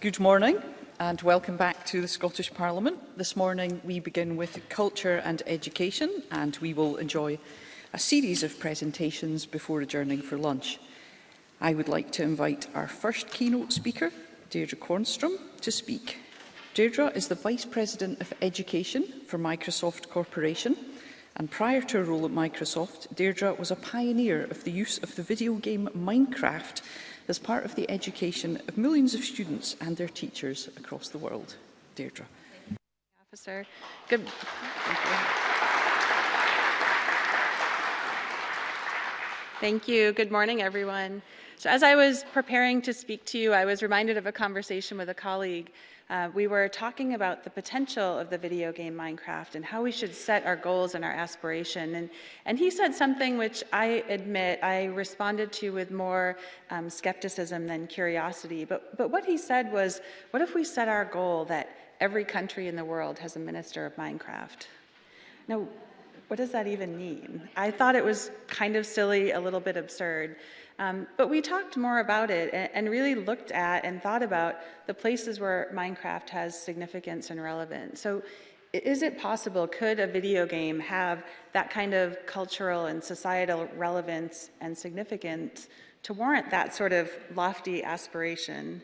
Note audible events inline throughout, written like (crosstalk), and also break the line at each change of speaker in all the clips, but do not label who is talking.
Good morning and welcome back to the Scottish Parliament. This morning we begin with culture and education and we will enjoy a series of presentations before adjourning for lunch. I would like to invite our first keynote speaker, Deirdre Cornstrom, to speak. Deirdre is the Vice President of Education for Microsoft Corporation and prior to her role at Microsoft, Deirdre was a pioneer of the use of the video game Minecraft as part of the education of millions of students and their teachers across the world. Deirdre.
Officer. Good. Thank you. Good morning, everyone. So as I was preparing to speak to you, I was reminded of a conversation with a colleague uh, we were talking about the potential of the video game Minecraft and how we should set our goals and our aspiration. And, and he said something which I admit I responded to with more um, skepticism than curiosity. But, but what he said was, what if we set our goal that every country in the world has a minister of Minecraft? Now, what does that even mean? I thought it was kind of silly, a little bit absurd. Um, but we talked more about it and, and, really looked at and thought about the places where Minecraft has significance and relevance. So is it possible, could a video game have that kind of cultural and societal relevance and significance to warrant that sort of lofty aspiration?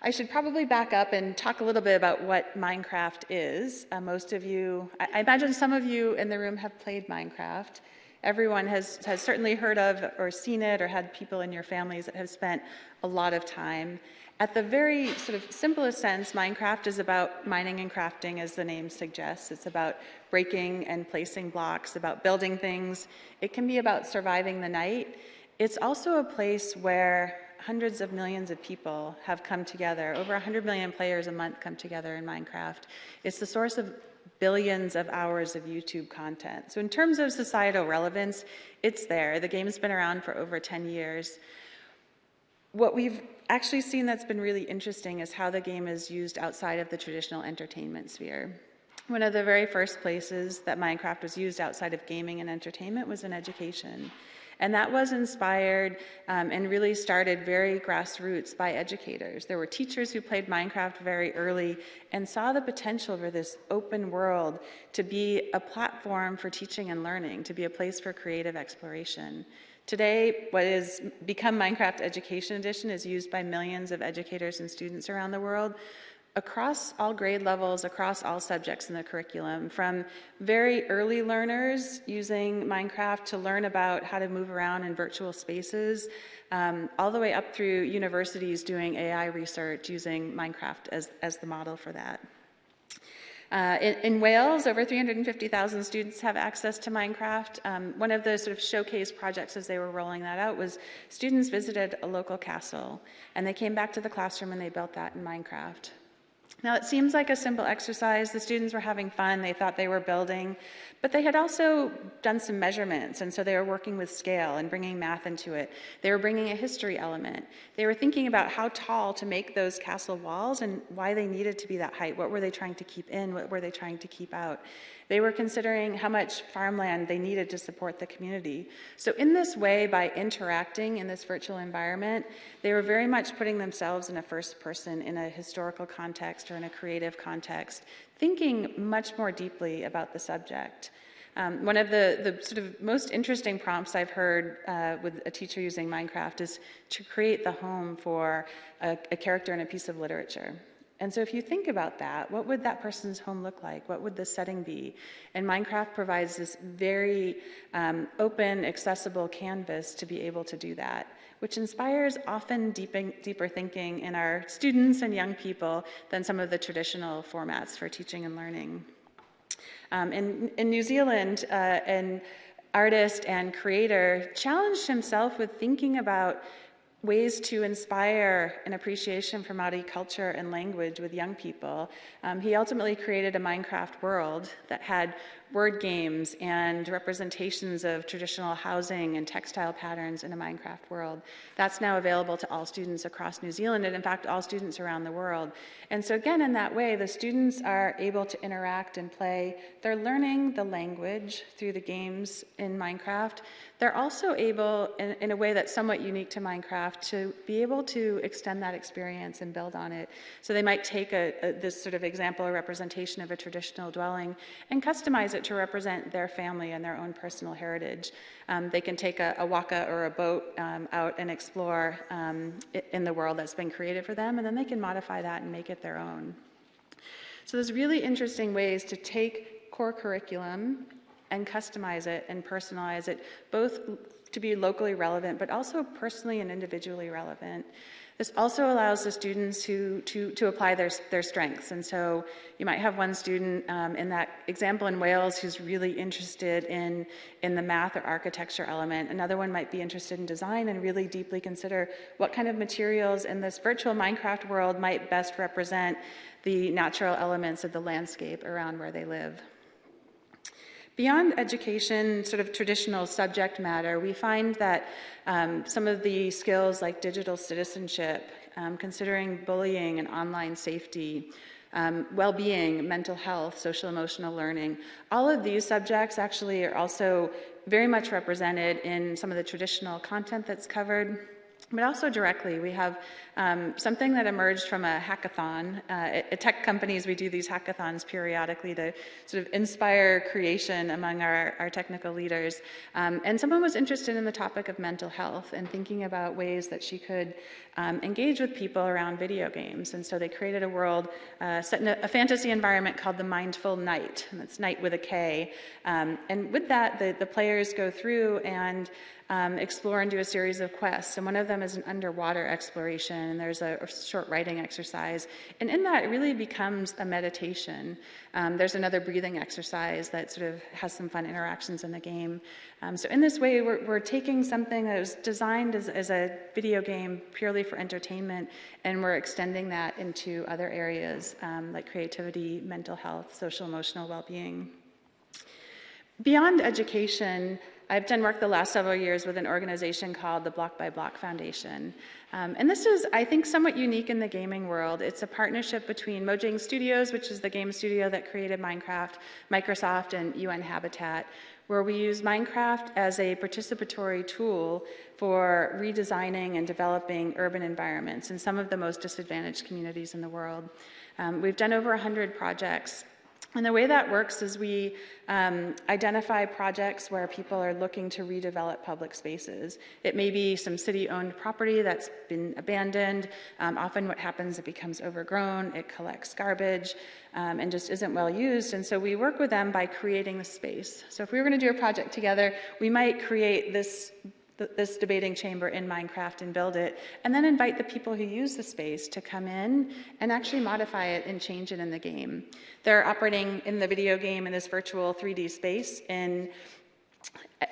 I should probably back up and talk a little bit about what Minecraft is. Uh, most of you, I, I imagine some of you in the room have played Minecraft everyone has, has certainly heard of or seen it or had people in your families that have spent a lot of time. At the very sort of simplest sense, Minecraft is about mining and crafting, as the name suggests. It's about breaking and placing blocks, about building things. It can be about surviving the night. It's also a place where hundreds of millions of people have come together. Over 100 million players a month come together in Minecraft. It's the source of billions of hours of YouTube content. So in terms of societal relevance, it's there. The game's been around for over 10 years. What we've actually seen that's been really interesting is how the game is used outside of the traditional entertainment sphere. One of the very first places that Minecraft was used outside of gaming and entertainment was in education. And that was inspired um, and really started very grassroots by educators. There were teachers who played Minecraft very early and saw the potential for this open world to be a platform for teaching and learning, to be a place for creative exploration. Today, what has become Minecraft Education Edition is used by millions of educators and students around the world across all grade levels, across all subjects in the curriculum, from very early learners using Minecraft to learn about how to move around in virtual spaces, um, all the way up through universities doing AI research using Minecraft as, as the model for that. Uh, in, in, Wales, over 350,000 students have access to Minecraft. Um, one of the sort of showcase projects as they were rolling that out was students visited a local castle and they came back to the classroom and they built that in Minecraft. Now, it seems like a simple exercise. The students were having fun. They thought they were building, but they had also done some measurements, and so they were working with scale and bringing math into it. They were bringing a history element. They were thinking about how tall to make those castle walls and why they needed to be that height. What were they trying to keep in? What were they trying to keep out? They were considering how much farmland they needed to support the community. So in this way, by interacting in this virtual environment, they were very much putting themselves in a first person, in a historical context or in a creative context, thinking much more deeply about the subject. Um, one of the, the sort of most interesting prompts I've heard uh, with a teacher using Minecraft is to create the home for a, a character in a piece of literature. And so if you think about that, what would that person's home look like? What would the setting be? And Minecraft provides this very um, open, accessible canvas to be able to do that, which inspires often deeping, deeper thinking in our students and young people than some of the traditional formats for teaching and learning. Um, in, in, New Zealand, uh, an artist and creator challenged himself with thinking about ways to inspire an appreciation for Māori culture and language with young people. Um, he ultimately created a Minecraft world that had word games and representations of traditional housing and textile patterns in a Minecraft world. That's now available to all students across New Zealand and in fact all students around the world. And so again, in that way, the students are able to interact and play. They're learning the language through the games in Minecraft. They're also able, in, in, a way that's somewhat unique to Minecraft, to be able to extend that experience and build on it. So they might take a, a, this sort of example or representation of a traditional dwelling and customize it to represent their family and their own personal heritage. Um, they can take a, a, waka or a boat um, out and explore um, in the world that's been created for them, and then they can modify that and make it their own. So there's really interesting ways to take core curriculum and customize it and personalize it, both to be locally relevant, but also personally and individually relevant. This also allows the students who, to, to apply their, their strengths. And so you might have one student um, in that example in Wales who's really interested in, in the math or architecture element. Another one might be interested in design and really deeply consider what kind of materials in this virtual Minecraft world might best represent the natural elements of the landscape around where they live. Beyond education, sort of traditional subject matter, we find that um, some of the skills like digital citizenship, um, considering bullying and online safety, um, well-being, mental health, social emotional learning, all of these subjects actually are also very much represented in some of the traditional content that's covered but also directly. We have um, something that emerged from a hackathon. Uh, at, tech companies, we do these hackathons periodically to sort of inspire creation among our, our technical leaders. Um, and someone was interested in the topic of mental health and thinking about ways that she could um, engage with people around video games. And so they created a world uh, set in a, a, fantasy environment called the Mindful Knight, and that's knight with a K. Um, and with that, the, the players go through and um, explore and do a series of quests. And one of them is an underwater exploration, and there's a, short writing exercise. And in that, it really becomes a meditation. Um, there's another breathing exercise that sort of has some fun interactions in the game. Um, so in this way, we're, we're, taking something that was designed as, as a video game purely for entertainment, and we're extending that into other areas um, like creativity, mental health, social emotional well-being. Beyond education, I've done work the last several years with an organization called the Block by Block Foundation. Um, and this is, I think, somewhat unique in the gaming world. It's a partnership between Mojang Studios, which is the game studio that created Minecraft, Microsoft, and UN Habitat, where we use Minecraft as a participatory tool for redesigning and developing urban environments in some of the most disadvantaged communities in the world. Um, we've done over 100 projects and the way that works is we um, identify projects where people are looking to redevelop public spaces. It may be some city-owned property that's been abandoned. Um, often what happens, it becomes overgrown, it collects garbage, um, and just isn't well used. And so we work with them by creating the space. So if we were gonna do a project together, we might create this this debating chamber in Minecraft and build it, and then invite the people who use the space to come in and actually modify it and change it in the game. They're operating in the video game in this virtual 3D space in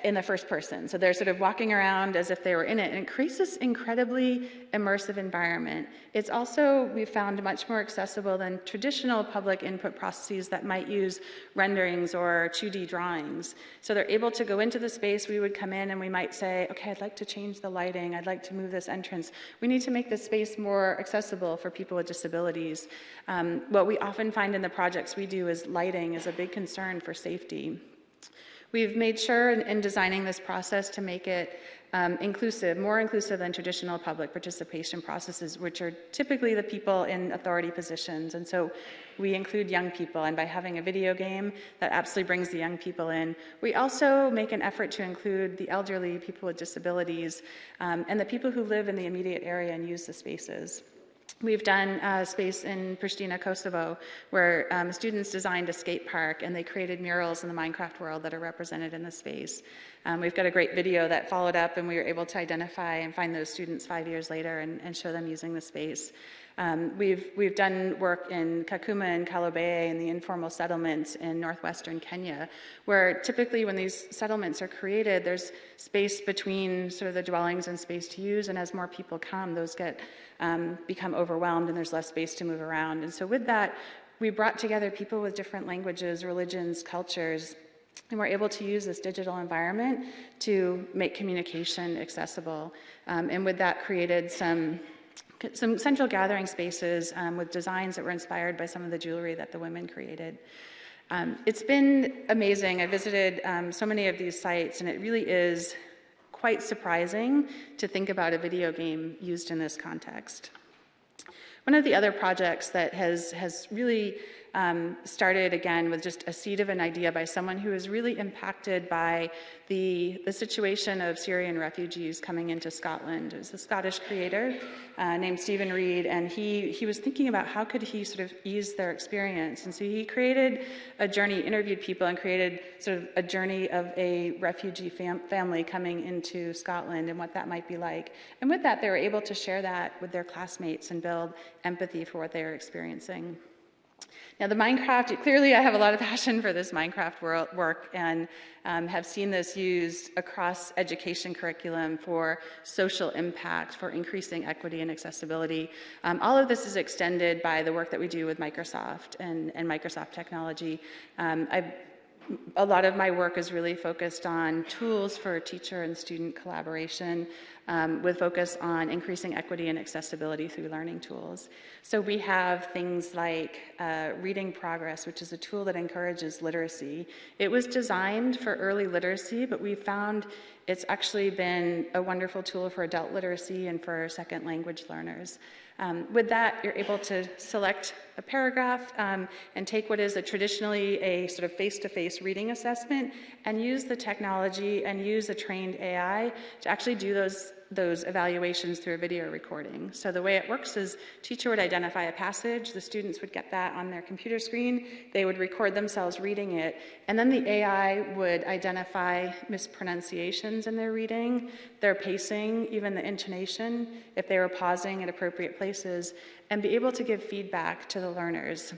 in the first person. So they're sort of walking around as if they were in it, and it creates this incredibly immersive environment. It's also, we found, much more accessible than traditional public input processes that might use renderings or 2D drawings. So they're able to go into the space, we would come in and we might say, okay, I'd like to change the lighting, I'd like to move this entrance. We need to make this space more accessible for people with disabilities. Um, what we often find in the projects we do is lighting is a big concern for safety. We've made sure in, in designing this process to make it um, inclusive, more inclusive than traditional public participation processes, which are typically the people in authority positions. And so we include young people, and by having a video game, that absolutely brings the young people in. We also make an effort to include the elderly, people with disabilities, um, and the people who live in the immediate area and use the spaces. We've done a space in Pristina, Kosovo, where um, students designed a skate park and they created murals in the Minecraft world that are represented in the space. Um, we've got a great video that followed up and we were able to identify and find those students five years later and, and show them using the space. Um, we've, we've done work in Kakuma and Kalobeyei in the informal settlements in northwestern Kenya, where typically when these settlements are created, there's space between sort of the dwellings and space to use, and as more people come, those get um, become overwhelmed and there's less space to move around. And so with that, we brought together people with different languages, religions, cultures, And we're able to use this digital environment to make communication accessible. Um, and with that created some some central gathering spaces um, with designs that were inspired by some of the jewelry that the women created. Um, it's been amazing. I visited um, so many of these sites, and it really is quite surprising to think about a video game used in this context. One of the other projects that has, has really um, started again with just a seed of an idea by someone who was really impacted by the, the situation of Syrian refugees coming into Scotland. It was a Scottish creator uh, named Stephen Reed, and he, he was thinking about how could he sort of ease their experience. And so he created a journey, interviewed people, and created sort of a journey of a refugee fam family coming into Scotland and what that might be like. And with that, they were able to share that with their classmates and build empathy for what they were experiencing. Now the Minecraft, clearly I have a lot of (laughs) passion for this Minecraft work and um, have seen this used across education curriculum for social impact, for increasing equity and accessibility. Um, all of this is extended by the work that we do with Microsoft and, and Microsoft technology. Um, I've a lot of my work is really focused on tools for teacher and student collaboration um, with focus on increasing equity and accessibility through learning tools. So we have things like uh, Reading Progress, which is a tool that encourages literacy. It was designed for early literacy, but we found it's actually been a wonderful tool for adult literacy and for second language learners. Um, with that, you're able to select a paragraph um, and take what is a traditionally a sort of face-to-face -face reading assessment and use the technology and use a trained AI to actually do those those evaluations through a video recording. So the way it works is teacher would identify a passage, the students would get that on their computer screen, they would record themselves reading it, and then the AI would identify mispronunciations in their reading, their pacing, even the intonation, if they were pausing at appropriate places, and be able to give feedback to the learners.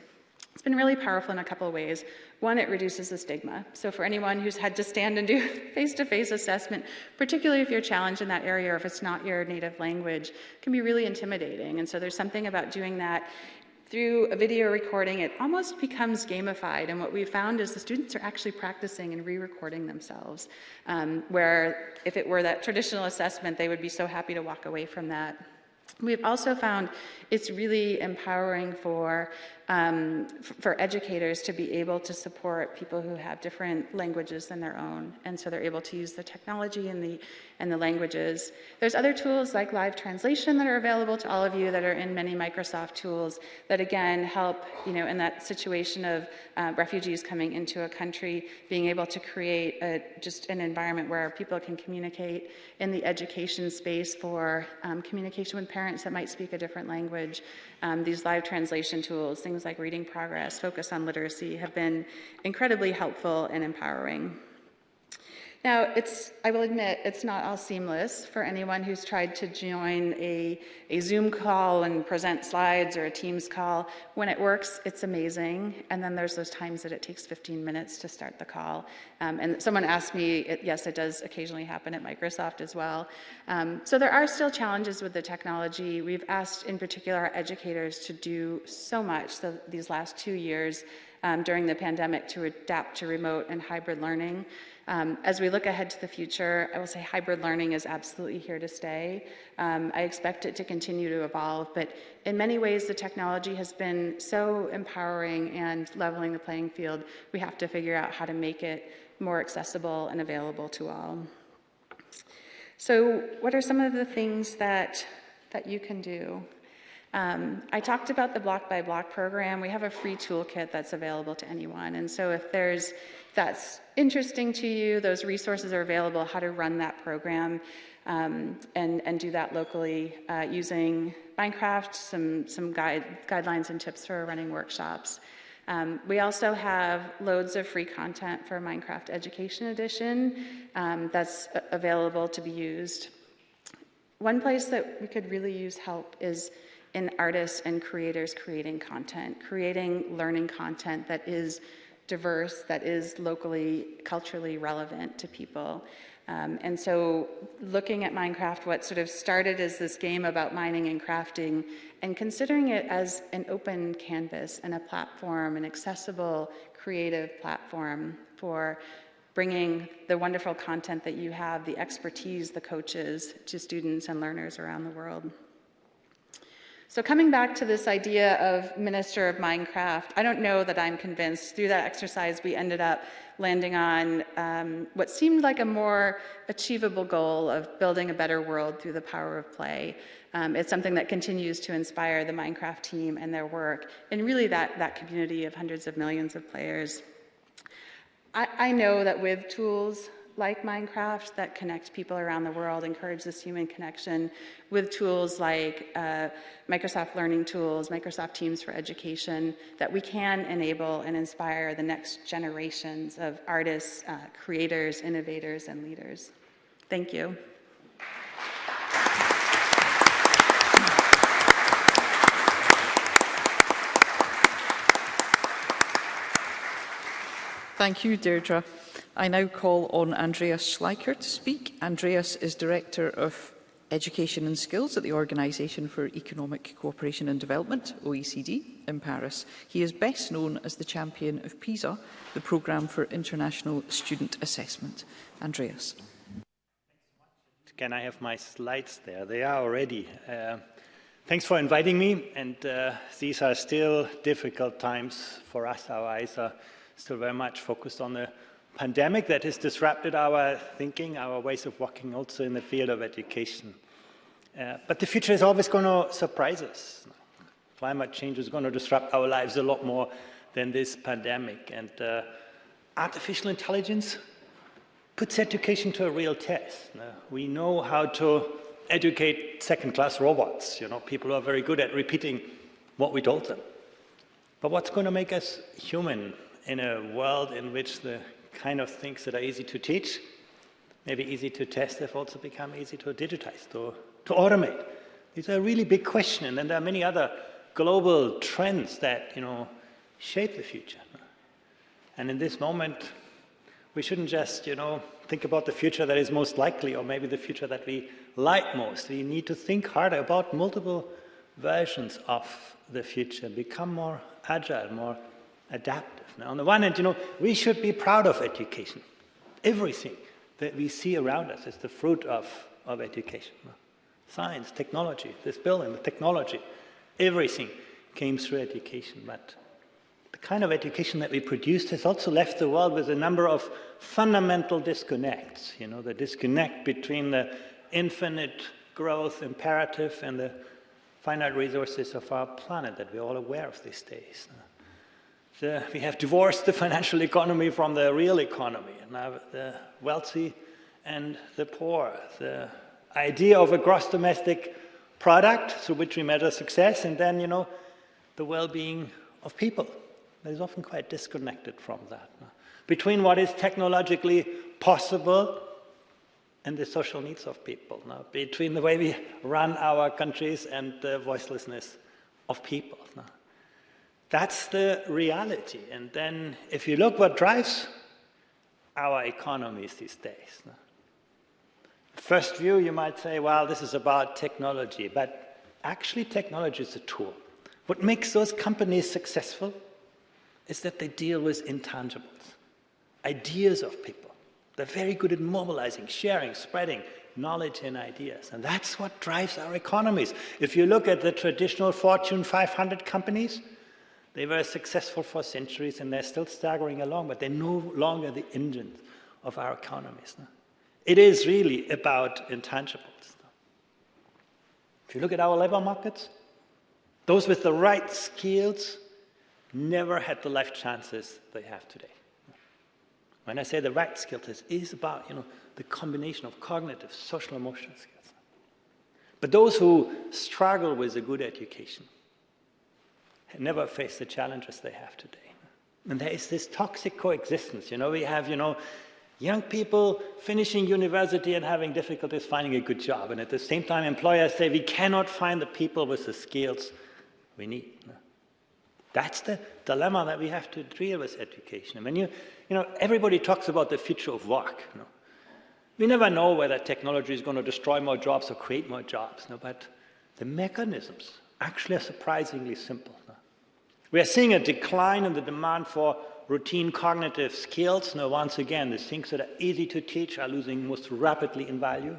It's been really powerful in a couple of ways. One, it reduces the stigma. So for anyone who's had to stand and do (laughs) face-to-face -face assessment, particularly if you're challenged in that area or if it's not your native language, can be really intimidating. And so there's something about doing that through a video recording, it almost becomes gamified. And what we found is the students are actually practicing and re-recording themselves, um, where if it were that traditional assessment, they would be so happy to walk away from that. We've also found it's really empowering for um, for educators to be able to support people who have different languages than their own. And so they're able to use the technology and the, and the languages. There's other tools like live translation that are available to all of you that are in many Microsoft tools that again help, you know, in that situation of uh, refugees coming into a country, being able to create a, just an environment where people can communicate in the education space for um, communication with parents that might speak a different language. Um, these live translation tools, things like Reading Progress, Focus on Literacy, have been incredibly helpful and empowering. Now, it's, I will admit, it's not all seamless for anyone who's tried to join a, a Zoom call and present slides or a Teams call. When it works, it's amazing. And then there's those times that it takes 15 minutes to start the call. Um, and someone asked me, it, yes, it does occasionally happen at Microsoft as well. Um, so there are still challenges with the technology. We've asked, in particular, our educators to do so much the, these last two years um, during the pandemic to adapt to remote and hybrid learning. Um, as we look ahead to the future, I will say hybrid learning is absolutely here to stay. Um, I expect it to continue to evolve, but in many ways the technology has been so empowering and leveling the playing field, we have to figure out how to make it more accessible and available to all. So what are some of the things that, that you can do? Um, I talked about the block by block program. We have a free toolkit that's available to anyone. And so if there's that's interesting to you, those resources are available, how to run that program um, and, and do that locally uh, using Minecraft, some, some guide, guidelines and tips for running workshops. Um, we also have loads of free content for Minecraft Education Edition um, that's available to be used. One place that we could really use help is in artists and creators creating content, creating learning content that is diverse, that is locally, culturally relevant to people. Um, and so looking at Minecraft, what sort of started as this game about mining and crafting, and considering it as an open canvas and a platform, an accessible, creative platform for bringing the wonderful content that you have, the expertise, the coaches, to students and learners around the world. So coming back to this idea of Minister of Minecraft, I don't know that I'm convinced. Through that exercise, we ended up landing on um, what seemed like a more achievable goal of building a better world through the power of play. Um, it's something that continues to inspire the Minecraft team and their work, and really that, that community of hundreds of millions of players. I, I know that with tools like Minecraft that connect people around the world, encourage this human connection with tools like uh, Microsoft Learning Tools, Microsoft Teams for Education, that we can enable and inspire the next generations of artists, uh, creators, innovators, and leaders. Thank you.
Thank you, Deirdre. I now call on Andreas Schleicher to speak. Andreas is Director of Education and Skills at the Organisation for Economic Cooperation and Development, OECD, in Paris. He is best known as the champion of PISA, the Programme for International Student Assessment. Andreas.
Can I have my slides there? They are already. Uh, thanks for inviting me. And uh, these are still difficult times for us. Our eyes are still very much focused on the pandemic that has disrupted our thinking, our ways of working also in the field of education. Uh, but the future is always going to surprise us. Climate change is going to disrupt our lives a lot more than this pandemic. And uh, artificial intelligence puts education to a real test. Now, we know how to educate second-class robots, you know, people who are very good at repeating what we told them. But what's going to make us human in a world in which the kind of things that are easy to teach, maybe easy to test, have also become easy to digitize, to, to automate. These are a really big question, and then there are many other global trends that, you know, shape the future. And in this moment, we shouldn't just, you know, think about the future that is most likely or maybe the future that we like most. We need to think harder about multiple versions of the future, become more agile, more adaptive. Now, on the one hand, you know, we should be proud of education. Everything that we see around us is the fruit of, of education. Science, technology, this building, the technology, everything came through education. But the kind of education that we produced has also left the world with a number of fundamental disconnects. You know, the disconnect between the infinite growth imperative and the finite resources of our planet that we're all aware of these days. The, uh, we have divorced the financial economy from the real economy. And now the wealthy and the poor. The idea of a gross domestic product through which we measure success, and then, you know, the well-being of people. That is often quite disconnected from that. Between what is technologically possible and the social needs of people. Now, between the way we run our countries and the voicelessness of people. Now, that's the reality. And then if you look what drives our economies these days. First view, you might say, well, this is about technology, but actually technology is a tool. What makes those companies successful is that they deal with intangibles, ideas of people. They're very good at mobilizing, sharing, spreading knowledge and ideas. And that's what drives our economies. If you look at the traditional Fortune 500 companies, they were successful for centuries and they're still staggering along, but they're no longer the engines of our economies. No? It is really about intangibles. No? If you look at our labor markets, those with the right skills never had the life chances they have today. When I say the right skills, it is about you know, the combination of cognitive, social, emotional skills. But those who struggle with a good education, never face the challenges they have today. And there is this toxic coexistence. You know, we have, you know, young people finishing university and having difficulties finding a good job. And at the same time, employers say we cannot find the people with the skills we need. That's the dilemma that we have to deal with education. And when you, you know, everybody talks about the future of work. You know. We never know whether technology is going to destroy more jobs or create more jobs. You know, but the mechanisms actually are surprisingly simple. We are seeing a decline in the demand for routine cognitive skills. Now, once again, the things that are easy to teach are losing most rapidly in value.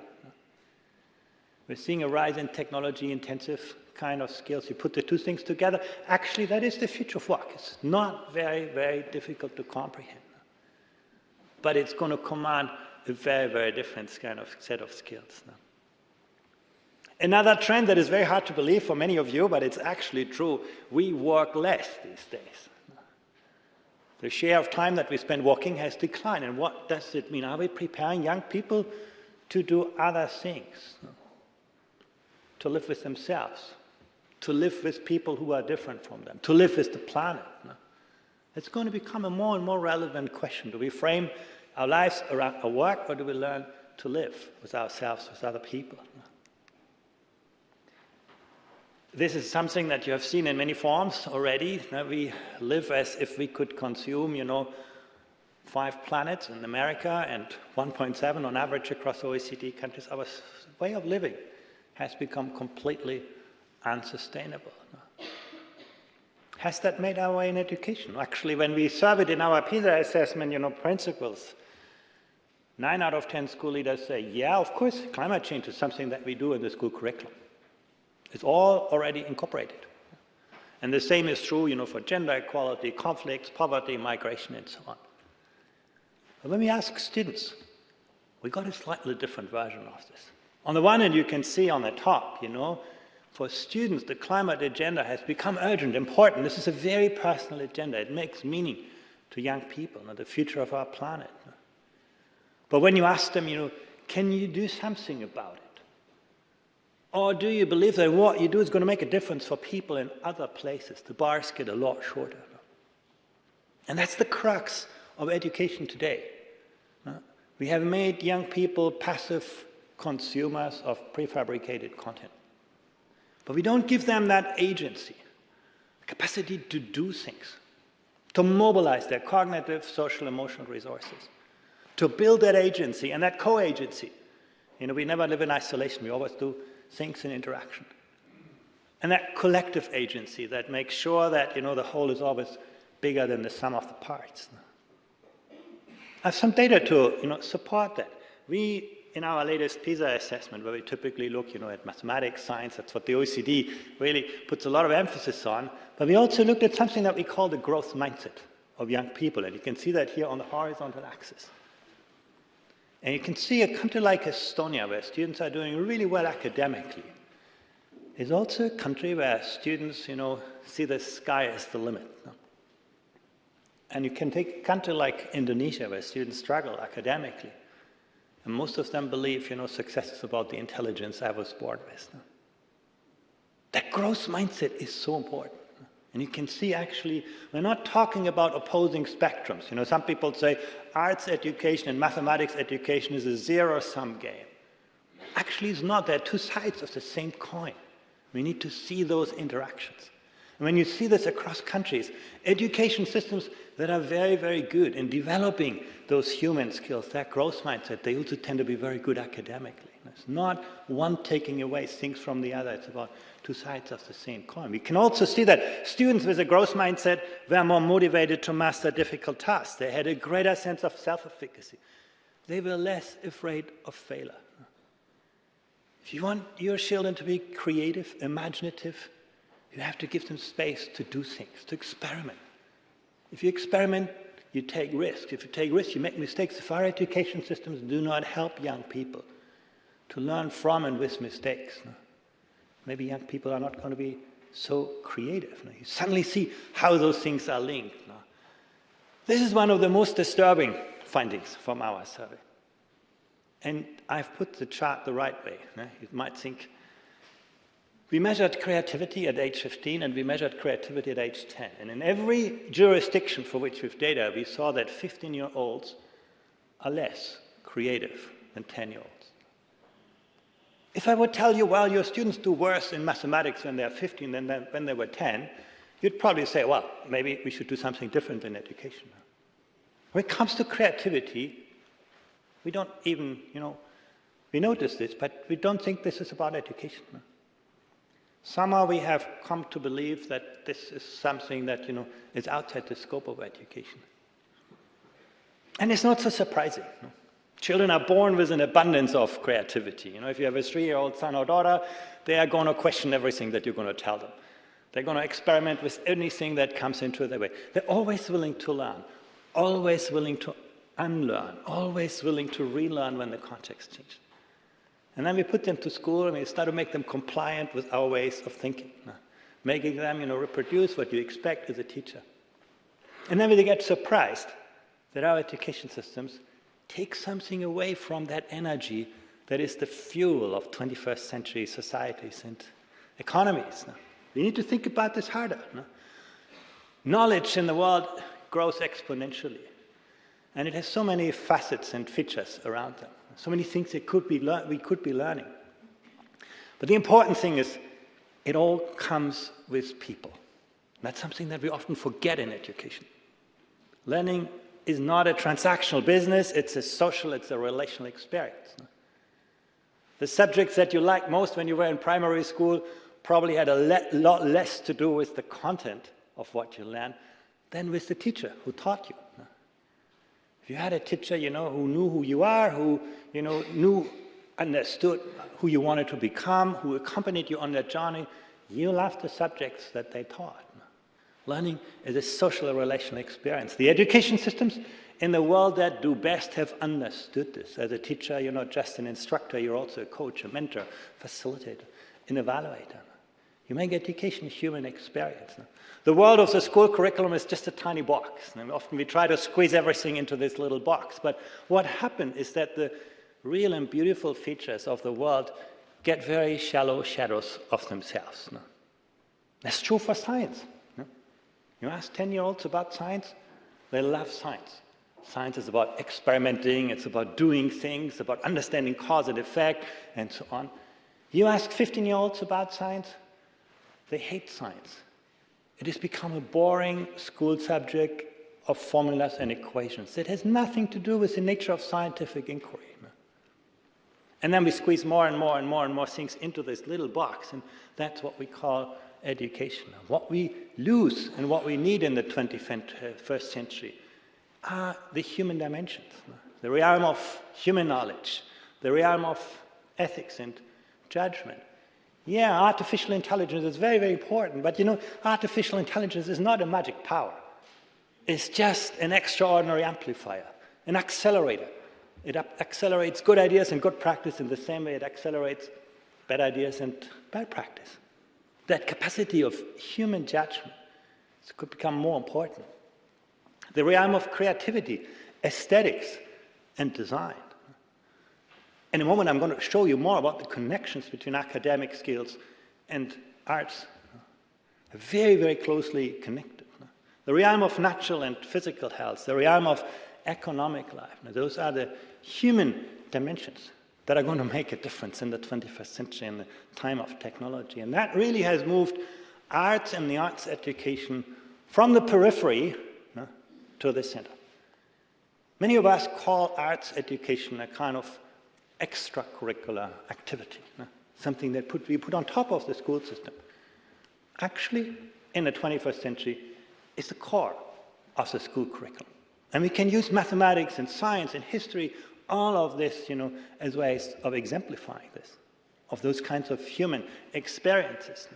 We're seeing a rise in technology intensive kind of skills. You put the two things together, actually, that is the future of work. It's not very, very difficult to comprehend. But it's going to command a very, very different kind of set of skills. Now. Another trend that is very hard to believe for many of you, but it's actually true, we work less these days. The share of time that we spend walking has declined. And what does it mean? Are we preparing young people to do other things? To live with themselves, to live with people who are different from them, to live with the planet. It's going to become a more and more relevant question. Do we frame our lives around our work or do we learn to live with ourselves, with other people? This is something that you have seen in many forms already. We live as if we could consume, you know, five planets in America and 1.7 on average across OECD countries. Our way of living has become completely unsustainable. Has that made our way in education? Actually, when we surveyed in our PISA assessment, you know, principals, nine out of 10 school leaders say, yeah, of course, climate change is something that we do in the school curriculum. It's all already incorporated. And the same is true, you know, for gender equality, conflicts, poverty, migration, and so on. But when we ask students, we got a slightly different version of this. On the one hand, you can see on the top, you know, for students, the climate agenda has become urgent, important. This is a very personal agenda. It makes meaning to young people and the future of our planet. But when you ask them, you know, can you do something about it? Or do you believe that what you do is going to make a difference for people in other places? The bars get a lot shorter. And that's the crux of education today. We have made young people passive consumers of prefabricated content. But we don't give them that agency, capacity to do things, to mobilize their cognitive, social, emotional resources, to build that agency and that co-agency. You know, we never live in isolation. We always do things in interaction. And that collective agency that makes sure that, you know, the whole is always bigger than the sum of the parts. I have some data to, you know, support that. We, in our latest PISA assessment, where we typically look, you know, at mathematics, science, that's what the OECD really puts a lot of emphasis on, but we also looked at something that we call the growth mindset of young people, and you can see that here on the horizontal axis. And you can see a country like Estonia, where students are doing really well academically, is also a country where students, you know, see the sky as the limit. And you can take a country like Indonesia, where students struggle academically. And most of them believe, you know, success is about the intelligence I was born with. That growth mindset is so important. And you can see actually, we're not talking about opposing spectrums. You know, some people say arts education and mathematics education is a zero-sum game. Actually, it's not. They're two sides of the same coin. We need to see those interactions. And when you see this across countries, education systems that are very, very good in developing those human skills, that growth mindset, they also tend to be very good academically. It's not one taking away things from the other. It's about two sides of the same coin. We can also see that students with a growth mindset were more motivated to master difficult tasks. They had a greater sense of self-efficacy. They were less afraid of failure. If you want your children to be creative, imaginative, you have to give them space to do things, to experiment. If you experiment, you take risks. If you take risks, you make mistakes. If our education systems do not help young people to learn from and with mistakes, maybe young people are not going to be so creative. You suddenly see how those things are linked. This is one of the most disturbing findings from our survey. And I've put the chart the right way. You might think, we measured creativity at age 15 and we measured creativity at age 10. And in every jurisdiction for which we have data, we saw that 15-year-olds are less creative than 10-year-olds. If I would tell you, well, your students do worse in mathematics when they're 15 than when they were 10, you'd probably say, well, maybe we should do something different in education. When it comes to creativity, we don't even, you know, we notice this, but we don't think this is about education. Somehow we have come to believe that this is something that, you know, is outside the scope of education. And it's not so surprising. Children are born with an abundance of creativity. You know, if you have a three-year-old son or daughter, they are going to question everything that you're going to tell them. They're going to experiment with anything that comes into their way. They're always willing to learn, always willing to unlearn, always willing to relearn when the context changes. And then we put them to school and we start to make them compliant with our ways of thinking, making them, you know, reproduce what you expect as a teacher. And then we get surprised that our education systems take something away from that energy that is the fuel of 21st century societies and economies. We need to think about this harder. No? Knowledge in the world grows exponentially. And it has so many facets and features around them. So many things that could be we could be learning. But the important thing is it all comes with people. That's something that we often forget in education. Learning is not a transactional business, it's a social, it's a relational experience. The subjects that you liked most when you were in primary school probably had a le lot less to do with the content of what you learned than with the teacher who taught you. If you had a teacher, you know, who knew who you are, who, you know, knew, understood who you wanted to become, who accompanied you on that journey, you loved the subjects that they taught. Learning is a social relational experience. The education systems in the world that do best have understood this. As a teacher, you're not just an instructor, you're also a coach, a mentor, facilitator, an evaluator. You make education a human experience. The world of the school curriculum is just a tiny box. And often we try to squeeze everything into this little box. But what happened is that the real and beautiful features of the world get very shallow shadows of themselves. That's true for science. You ask 10-year-olds about science, they love science. Science is about experimenting, it's about doing things, about understanding cause and effect, and so on. You ask 15-year-olds about science, they hate science. It has become a boring school subject of formulas and equations. It has nothing to do with the nature of scientific inquiry. And then we squeeze more and more and more and more things into this little box, and that's what we call education. What we lose and what we need in the 21st uh, century are the human dimensions, the realm of human knowledge, the realm of ethics and judgment. Yeah, artificial intelligence is very, very important, but you know, artificial intelligence is not a magic power. It's just an extraordinary amplifier, an accelerator. It accelerates good ideas and good practice in the same way it accelerates bad ideas and bad practice that capacity of human judgment could become more important. The realm of creativity, aesthetics, and design. In a moment, I'm going to show you more about the connections between academic skills and arts. They're very, very closely connected. The realm of natural and physical health, the realm of economic life. Now, those are the human dimensions that are going to make a difference in the 21st century in the time of technology. And that really has moved arts and the arts education from the periphery to the center. Many of us call arts education a kind of extracurricular activity, something that put, we put on top of the school system. Actually, in the 21st century, it's the core of the school curriculum. And we can use mathematics and science and history all of this, you know, as ways of exemplifying this, of those kinds of human experiences.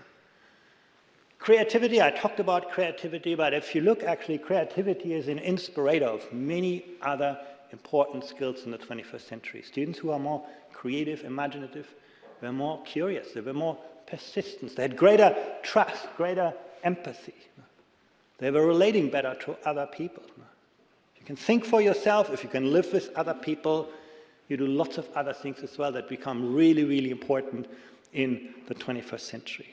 Creativity, I talked about creativity, but if you look actually, creativity is an inspirator of many other important skills in the 21st century. Students who are more creative, imaginative, were more curious, they were more persistent, they had greater trust, greater empathy. They were relating better to other people you can think for yourself, if you can live with other people, you do lots of other things as well that become really, really important in the 21st century.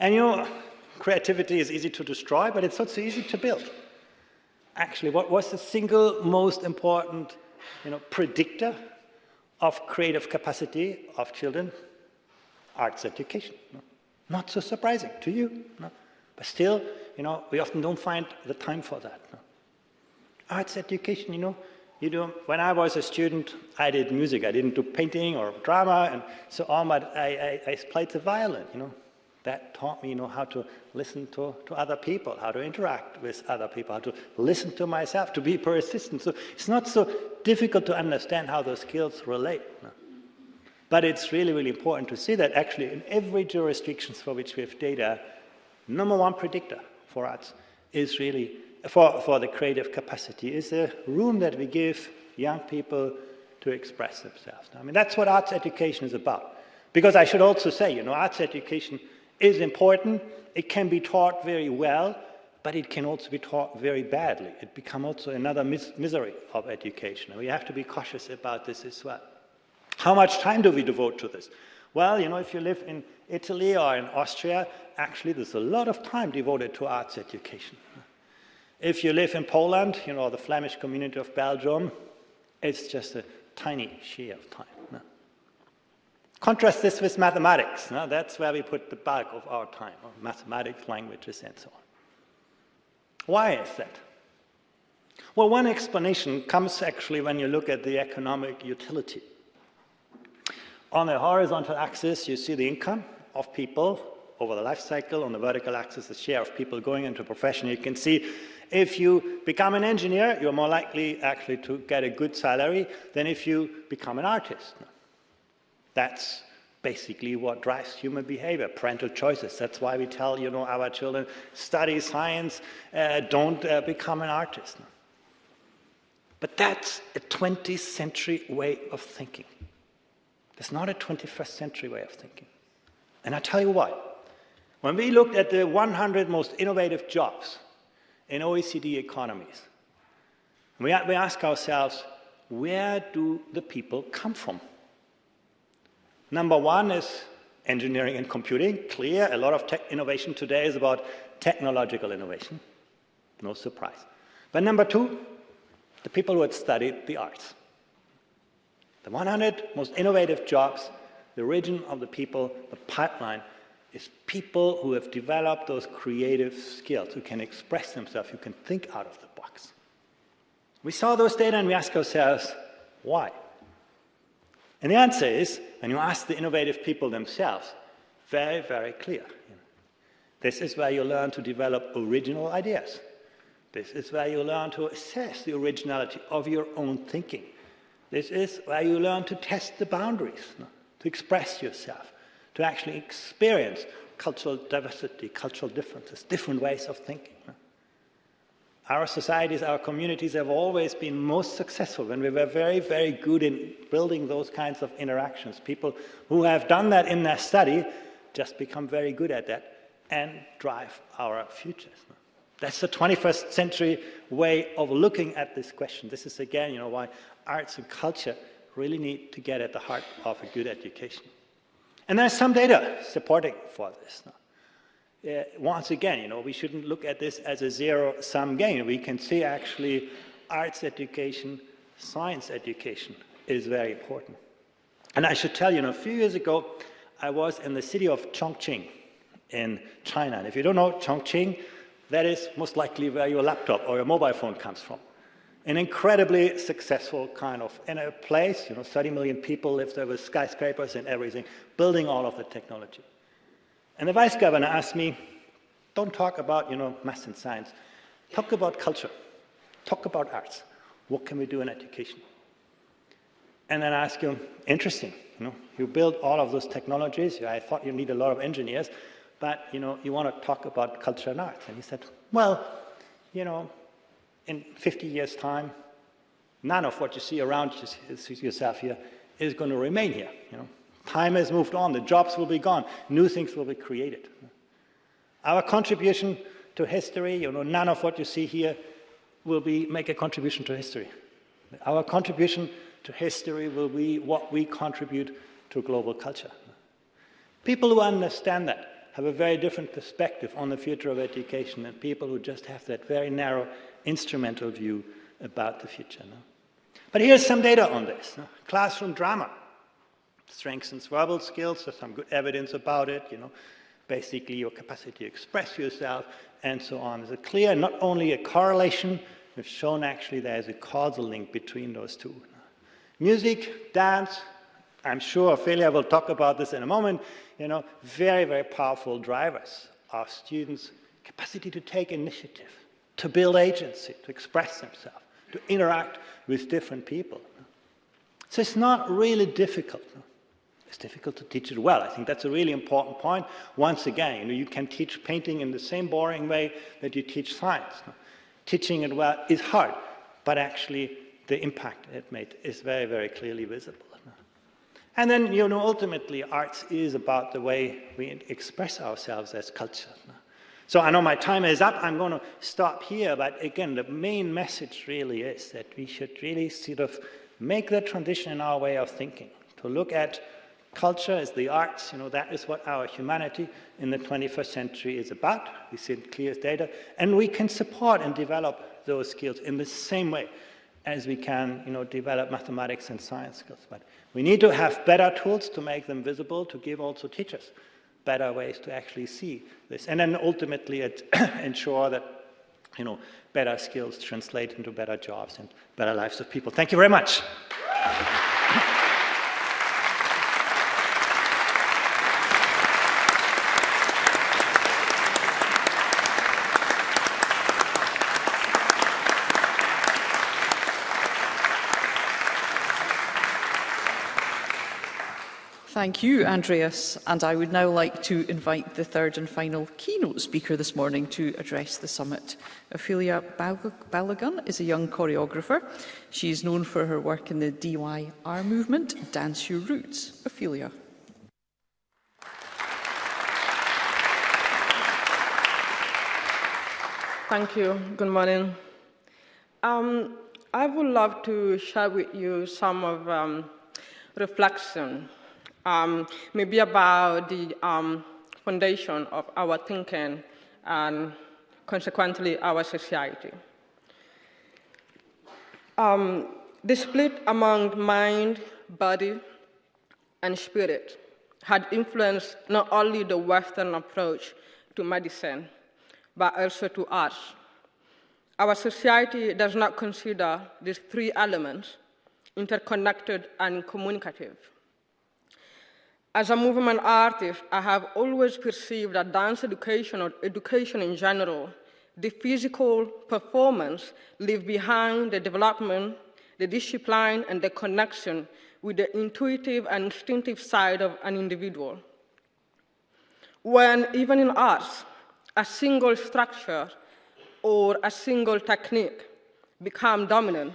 And you know, creativity is easy to destroy, but it's not so easy to build. Actually, what was the single most important you know, predictor of creative capacity of children? Arts education. No? Not so surprising to you. No? But still, you know, we often don't find the time for that. No? Arts education, you know, you know, when I was a student, I did music. I didn't do painting or drama and so on, but I, I, I played the violin, you know. That taught me, you know, how to listen to, to other people, how to interact with other people, how to listen to myself, to be persistent. So it's not so difficult to understand how those skills relate. No? But it's really, really important to see that actually in every jurisdiction for which we have data, number one predictor for arts is really, for, for the creative capacity, is the room that we give young people to express themselves. I mean, that's what arts education is about. Because I should also say, you know, arts education is important. It can be taught very well, but it can also be taught very badly. It becomes also another mis misery of education. And we have to be cautious about this as well. How much time do we devote to this? Well, you know, if you live in Italy or in Austria, actually there's a lot of time devoted to arts education. If you live in Poland, you know, the Flemish community of Belgium, it's just a tiny share of time. No? Contrast this with mathematics. No? That's where we put the bulk of our time, mathematics, languages, and so on. Why is that? Well, one explanation comes actually when you look at the economic utility. On the horizontal axis, you see the income of people over the life cycle. On the vertical axis, the share of people going into a profession. You can see if you become an engineer, you're more likely actually to get a good salary than if you become an artist. That's basically what drives human behavior, parental choices. That's why we tell you know, our children, study science, uh, don't uh, become an artist. But that's a 20th century way of thinking. It's not a 21st century way of thinking. And I'll tell you why. When we looked at the 100 most innovative jobs in OECD economies, we, we ask ourselves, where do the people come from? Number one is engineering and computing. Clear, a lot of tech innovation today is about technological innovation. No surprise. But number two, the people who had studied the arts. The 100 most innovative jobs, the origin of the people, the pipeline, is people who have developed those creative skills, who can express themselves, who can think out of the box. We saw those data and we ask ourselves, why? And the answer is, when you ask the innovative people themselves, very, very clear. This is where you learn to develop original ideas. This is where you learn to assess the originality of your own thinking. This is where you learn to test the boundaries, to express yourself, to actually experience cultural diversity, cultural differences, different ways of thinking. Our societies, our communities have always been most successful when we were very, very good in building those kinds of interactions. People who have done that in their study just become very good at that and drive our futures. That's the 21st century way of looking at this question. This is again, you know, why arts and culture really need to get at the heart of a good education. And there's some data supporting for this. Once again, you know, we shouldn't look at this as a zero-sum game. We can see actually arts education, science education is very important. And I should tell you, you know, a few years ago, I was in the city of Chongqing in China. And if you don't know Chongqing, that is most likely where your laptop or your mobile phone comes from an incredibly successful kind of in a place, you know, 30 million people live there with skyscrapers and everything, building all of the technology. And the vice governor asked me, don't talk about, you know, math and science. Talk about culture. Talk about arts. What can we do in education? And then I asked him, interesting, you know, you build all of those technologies. I thought you need a lot of engineers, but, you know, you want to talk about culture and arts. And he said, well, you know, in 50 years' time, none of what you see around yourself here is going to remain here. You know? Time has moved on, the jobs will be gone, new things will be created. Our contribution to history, you know, none of what you see here will be make a contribution to history. Our contribution to history will be what we contribute to global culture. People who understand that have a very different perspective on the future of education than people who just have that very narrow instrumental view about the future. No? But here's some data on this. No? Classroom drama strengthens verbal skills, there's some good evidence about it, you know, basically your capacity to express yourself and so on. There's a clear, not only a correlation, we've shown actually there's a causal link between those two. Music, dance, I'm sure Ophelia will talk about this in a moment, you know, very, very powerful drivers of students' capacity to take initiative, to build agency, to express themselves, to interact with different people. So it's not really difficult. It's difficult to teach it well. I think that's a really important point. Once again, you, know, you can teach painting in the same boring way that you teach science. Teaching it well is hard, but actually the impact it made is very, very clearly visible. And then, you know, ultimately, arts is about the way we express ourselves as culture. So I know my time is up. I'm going to stop here. But again, the main message really is that we should really sort of make the transition in our way of thinking to look at culture as the arts. You know, that is what our humanity in the 21st century is about. We see clear data. And we can support and develop those skills in the same way as we can, you know, develop mathematics and science skills. But we need to have better tools to make them visible, to give also teachers better ways to actually see this. And then ultimately (coughs) ensure that, you know, better skills translate into better jobs and better lives of people. Thank you very much.
Thank you, Andreas. And I would now like to invite the third and final keynote speaker this morning to address the summit. Ophelia Balogun is a young choreographer. She is known for her work in the DYR movement, Dance Your Roots. Ophelia.
Thank you. Good morning. Um, I would love to share with you some of um, reflection um, maybe about the um, foundation of our thinking and consequently our society. Um, the split among mind, body, and spirit had influenced not only the Western approach to medicine, but also to us. Our society does not consider these three elements interconnected and communicative. As a movement artist, I have always perceived that dance education or education in general, the physical performance leave behind the development, the discipline, and the connection with the intuitive and instinctive side of an individual. When even in arts, a single structure or a single technique become dominant,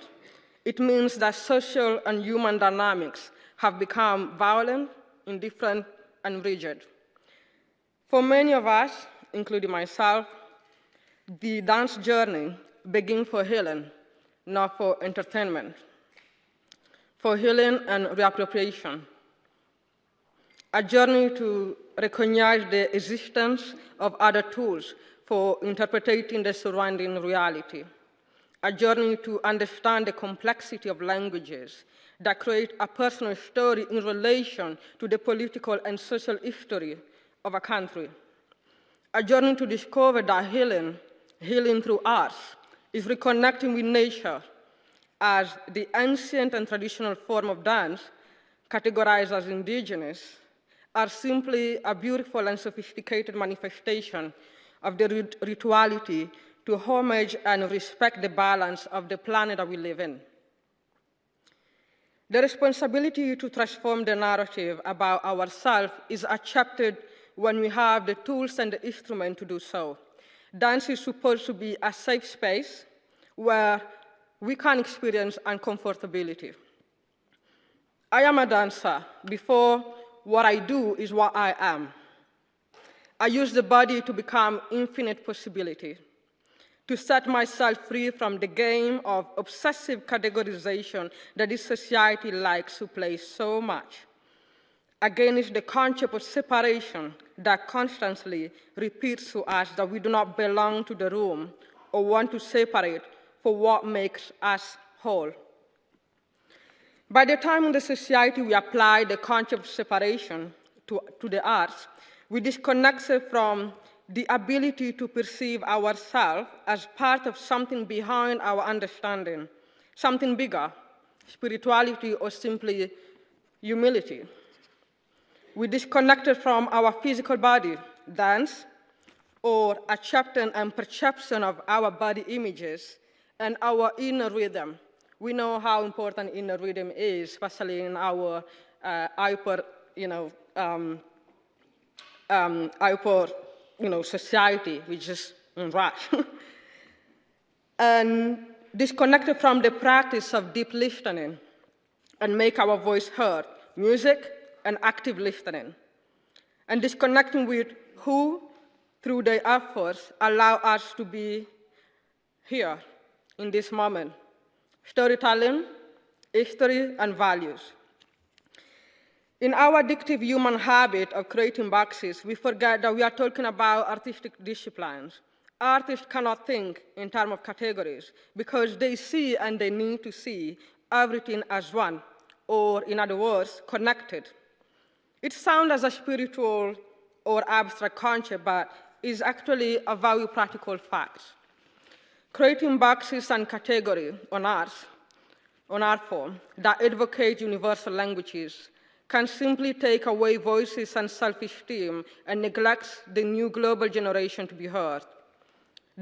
it means that social and human dynamics have become violent indifferent, and rigid. For many of us, including myself, the dance journey begins for healing, not for entertainment, for healing and reappropriation. A journey to recognize the existence of other tools for interpreting the surrounding reality. A journey to understand the complexity of languages that create a personal story in relation to the political and social history of a country. A journey to discover that healing, healing through arts, is reconnecting with nature as the ancient and traditional form of dance, categorized as indigenous, are simply a beautiful and sophisticated manifestation of the rituality to homage and respect the balance of the planet that we live in. The responsibility to transform the narrative about ourselves is accepted when we have the tools and the instrument to do so. Dance is supposed to be a safe space where we can experience uncomfortability. I am a dancer. Before, what I do is what I am. I use the body to become infinite possibility to set myself free from the game of obsessive categorization that this society likes to play so much. Against the concept of separation that constantly repeats to us that we do not belong to the room or want to separate for what makes us whole. By the time in the society we apply the concept of separation to, to the arts, we disconnect from the ability to perceive ourselves as part of something behind our understanding, something bigger, spirituality, or simply humility. We disconnected from our physical body, dance, or acceptance and perception of our body images and our inner rhythm. We know how important inner rhythm is, especially in our uh, hyper, you know, um, um, hyper, you know, society, which is in rush. (laughs) and disconnected from the practice of deep listening and make our voice heard, music and active listening. And disconnecting with who, through their efforts, allow us to be here in this moment. Storytelling, history, and values. In our addictive human habit of creating boxes, we forget that we are talking about artistic disciplines. Artists cannot think in terms of categories because they see and they need to see everything as one, or in other words, connected. It sounds as a spiritual or abstract concept, but is actually a very practical fact. Creating boxes and categories on art, on art form that advocate universal languages can simply take away voices and self-esteem and neglects the new global generation to be heard.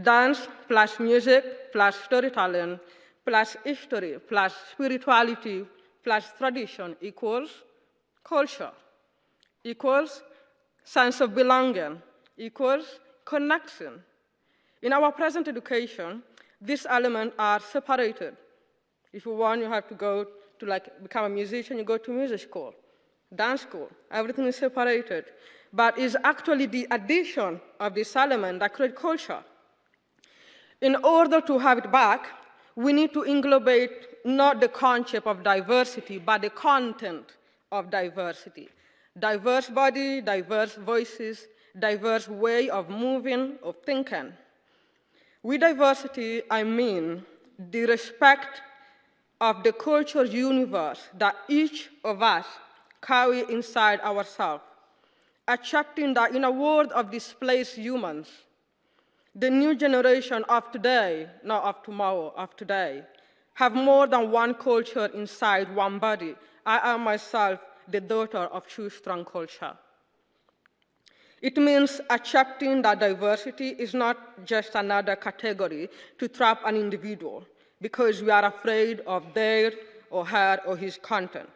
Dance plus music plus storytelling plus history plus spirituality plus tradition equals culture, equals sense of belonging, equals connection. In our present education, these elements are separated. If you want, you have to go to like become a musician, you go to music school dance school. Everything is separated. But it's actually the addition of this element that creates culture. In order to have it back, we need to englobate not the concept of diversity, but the content of diversity. Diverse body, diverse voices, diverse way of moving, of thinking. With diversity, I mean the respect of the cultural universe that each of us carry inside ourselves, accepting that in a world of displaced humans, the new generation of today, not of tomorrow, of today, have more than one culture inside one body. I am myself the daughter of two strong culture. It means accepting that diversity is not just another category to trap an individual because we are afraid of their or her or his content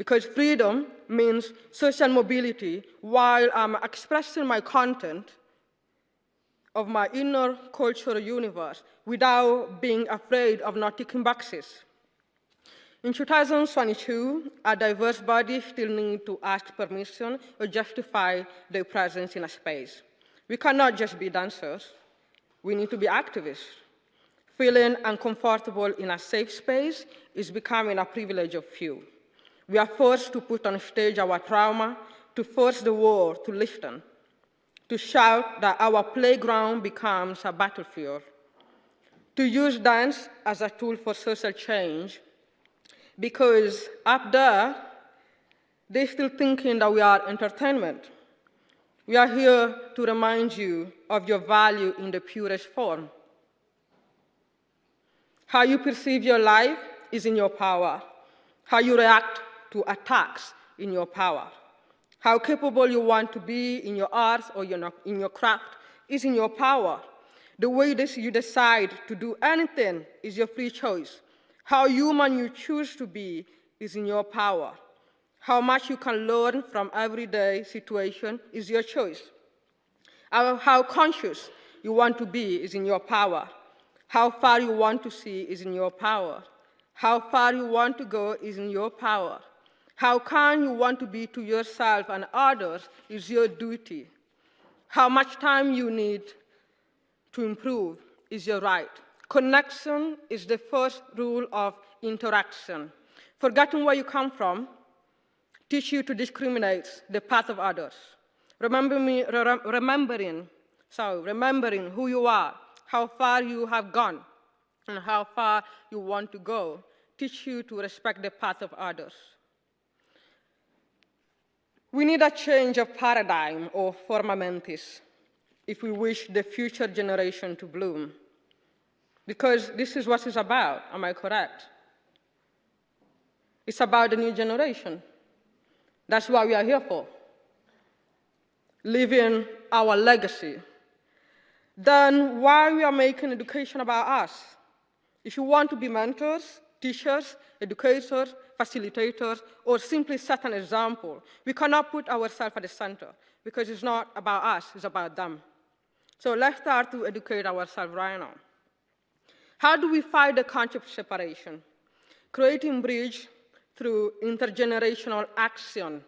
because freedom means social mobility while I'm expressing my content of my inner cultural universe without being afraid of not ticking boxes. In 2022, a diverse body still need to ask permission or justify their presence in a space. We cannot just be dancers. We need to be activists. Feeling uncomfortable in a safe space is becoming a privilege of few. We are forced to put on stage our trauma, to force the world to listen, to shout that our playground becomes a battlefield, to use dance as a tool for social change, because up there, they're still thinking that we are entertainment. We are here to remind you of your value in the purest form. How you perceive your life is in your power. How you react to attacks in your power. How capable you want to be in your art or in your craft is in your power. The way that you decide to do anything is your free choice. How human you choose to be is in your power. How much you can learn from everyday situation is your choice. How conscious you want to be is in your power. How far you want to see is in your power. How far you want to go is in your power. How kind you want to be to yourself and others is your duty. How much time you need to improve is your right. Connection is the first rule of interaction. Forgetting where you come from teach you to discriminate the path of others. Remember me, re remembering, so remembering who you are, how far you have gone, and how far you want to go, teach you to respect the path of others. We need a change of paradigm or forma mentis if we wish the future generation to bloom. Because this is what it's about, am I correct? It's about the new generation. That's what we are here for. Living our legacy. Then why are we are making education about us? If you want to be mentors, teachers, educators, facilitators, or simply set an example, we cannot put ourselves at the center because it's not about us, it's about them. So let's start to educate ourselves right now. How do we fight the concept of separation? Creating bridge through intergenerational action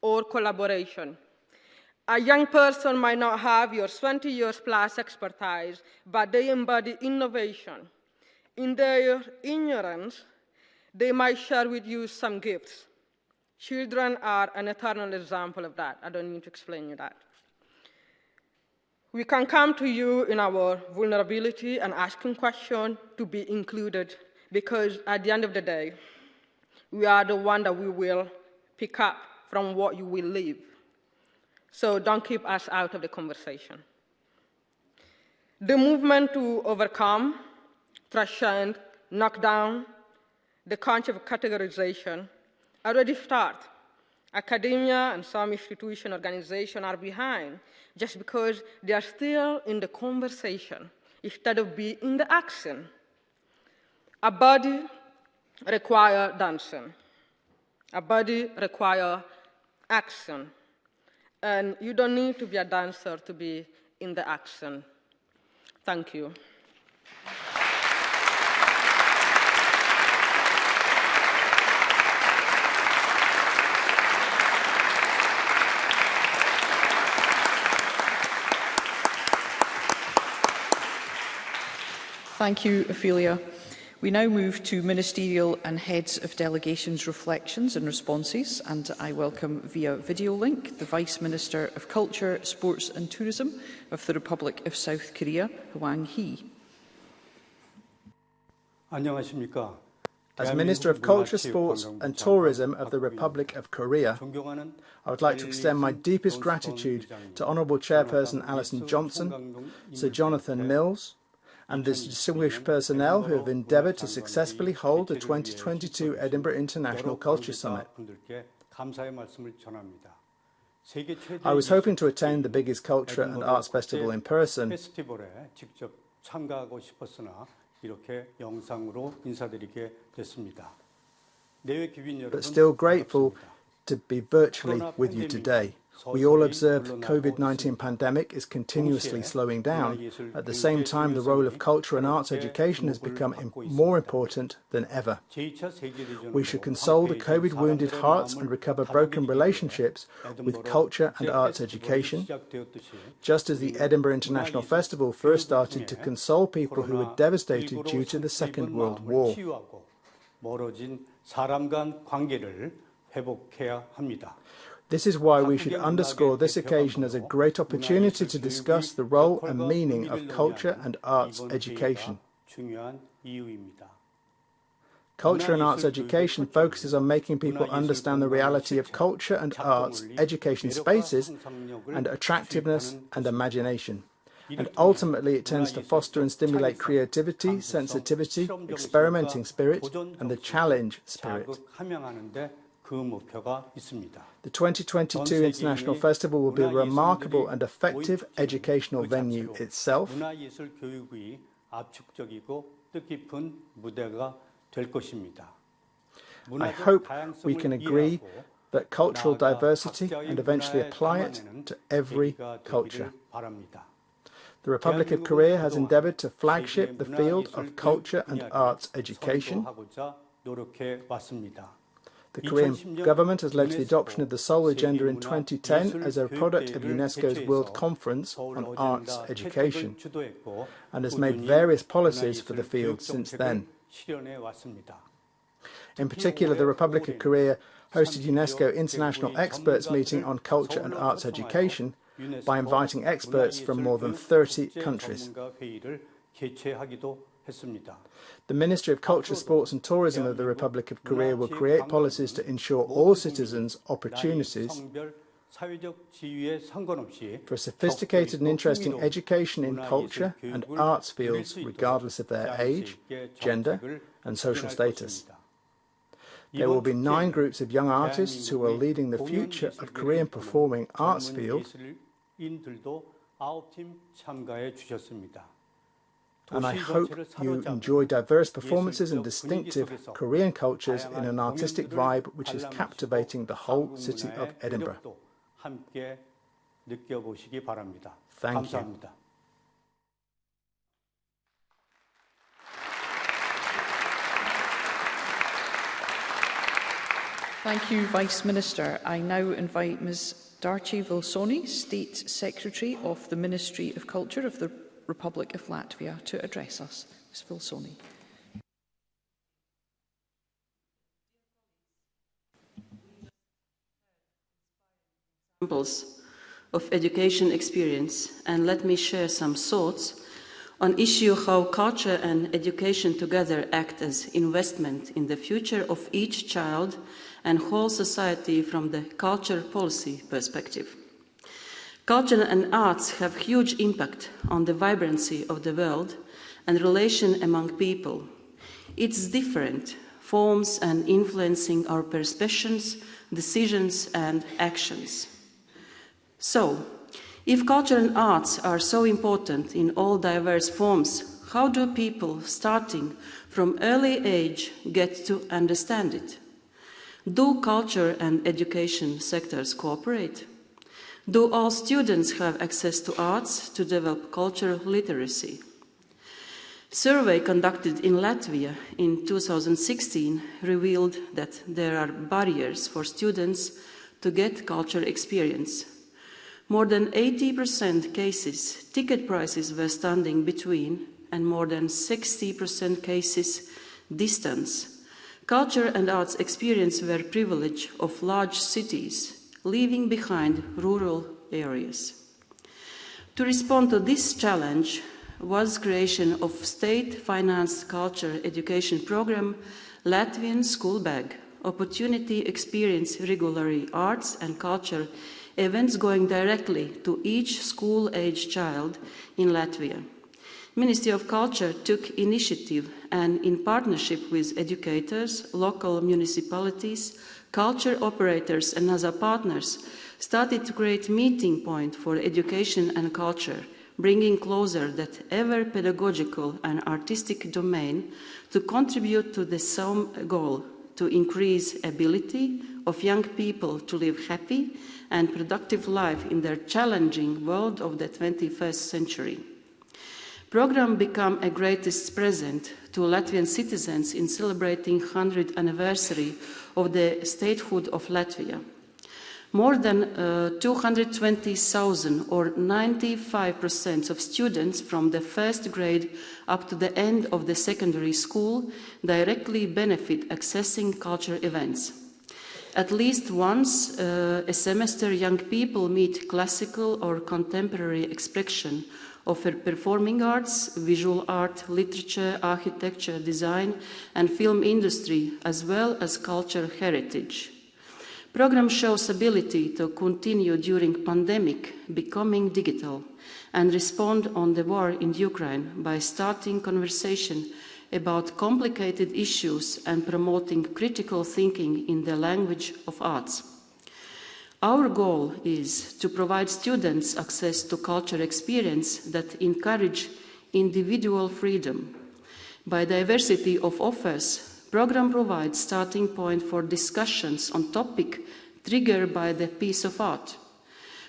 or collaboration. A young person might not have your 20 years plus expertise, but they embody innovation. In their ignorance, they might share with you some gifts. Children are an eternal example of that. I don't need to explain you that. We can come to you in our vulnerability and asking questions to be included because at the end of the day, we are the one that we will pick up from what you will leave. So don't keep us out of the conversation. The movement to overcome, transcend, knock down the concept of categorization already start. Academia and some institution organization are behind just because they are still in the conversation instead of being in the action. A body require dancing. A body require action. And you don't need to be a dancer to be in the action. Thank you.
Thank you, Ophelia. We now move to ministerial and heads of delegations reflections and responses and I welcome via video link the Vice Minister of Culture, Sports and Tourism of the Republic of South Korea, Hwang Hee.
As Minister of Culture, Sports and Tourism of the Republic of Korea, I would like to extend my deepest gratitude to Honourable Chairperson Alison Johnson, Sir Jonathan Mills, and the distinguished personnel who have endeavoured to successfully hold the 2022 Edinburgh International Culture Summit. I was hoping to attend the biggest culture and arts festival in person, but still grateful to be virtually with you today. We all observe the COVID-19 pandemic is continuously slowing down. At the same time, the role of culture and arts education has become more important than ever. We should console the COVID-wounded hearts and recover broken relationships with culture and arts education, just as the Edinburgh International Festival first started to console people who were devastated due to the Second World War. This is why we should underscore this occasion as a great opportunity to discuss the role and meaning of culture and arts education. Culture and arts education focuses on making people understand the reality of culture and arts education spaces and attractiveness and imagination. And ultimately it tends to foster and stimulate creativity, sensitivity, experimenting spirit and the challenge spirit. The 2022 International Festival will be a remarkable and effective educational venue itself. I hope we can agree that cultural diversity and eventually apply it to every culture. The Republic of Korea has endeavoured to flagship the field of culture and arts education. The Korean government has led to the adoption of the Seoul Agenda in 2010 as a product of UNESCO's World Conference on Arts Education and has made various policies for the field since then. In particular, the Republic of Korea hosted UNESCO International Experts Meeting on Culture and Arts Education by inviting experts from more than 30 countries. The Ministry of Culture, Sports and Tourism of the Republic of Korea will create policies to ensure all citizens opportunities for a sophisticated and interesting education in culture and arts fields regardless of their age, gender and social status. There will be nine groups of young artists who are leading the future of Korean performing arts field. And I hope you enjoy diverse performances and distinctive Korean cultures in an artistic vibe which is captivating the whole city of Edinburgh. Thank you.
Thank you, Vice Minister. I now invite Ms Dace Vilsone, State Secretary of the Ministry of Culture of the Republic of Latvia, to address us. Ms Vilsone.
Examples of education experience and let me share some thoughts on issue how culture and education together act as investment in the future of each child and whole society from the culture policy perspective. Culture and arts have huge impact on the vibrancy of the world and relation among people. It's different forms and influencing our perceptions, decisions and actions. So, if culture and arts are so important in all diverse forms, how do people, starting from early age, get to understand it? Do culture and education sectors cooperate? Do all students have access to arts to develop cultural literacy? Survey conducted in Latvia in 2016 revealed that there are barriers for students to get cultural experience more than 80% cases, ticket prices were standing between, and more than 60% cases, distance. Culture and arts experience were privilege of large cities, leaving behind rural areas. To respond to this challenge was creation of state-financed culture education program Latvian School Bag, Opportunity Experience Regularly Arts and Culture events going directly to each school-age child in Latvia. Ministry of Culture took initiative and in partnership with educators, local municipalities, culture operators and other partners started to create meeting point for education and culture, bringing closer that ever pedagogical and artistic domain to contribute to the same goal to increase ability of young people to live happy and productive life in their challenging world of the 21st century. Program become a greatest present to Latvian citizens in celebrating 100th anniversary of the statehood of Latvia. More than uh, 220,000 or 95% of students from the first grade up to the end of the secondary school directly benefit accessing culture events. At least once uh, a semester, young people meet classical or contemporary expression of performing arts, visual art, literature, architecture, design, and film industry, as well as cultural heritage. Program shows ability to continue during pandemic, becoming digital, and respond on the war in Ukraine by starting conversation about complicated issues and promoting critical thinking in the language of arts. Our goal is to provide students access to culture experience that encourage individual freedom. By diversity of offers, program provides starting point for discussions on topic triggered by the piece of art.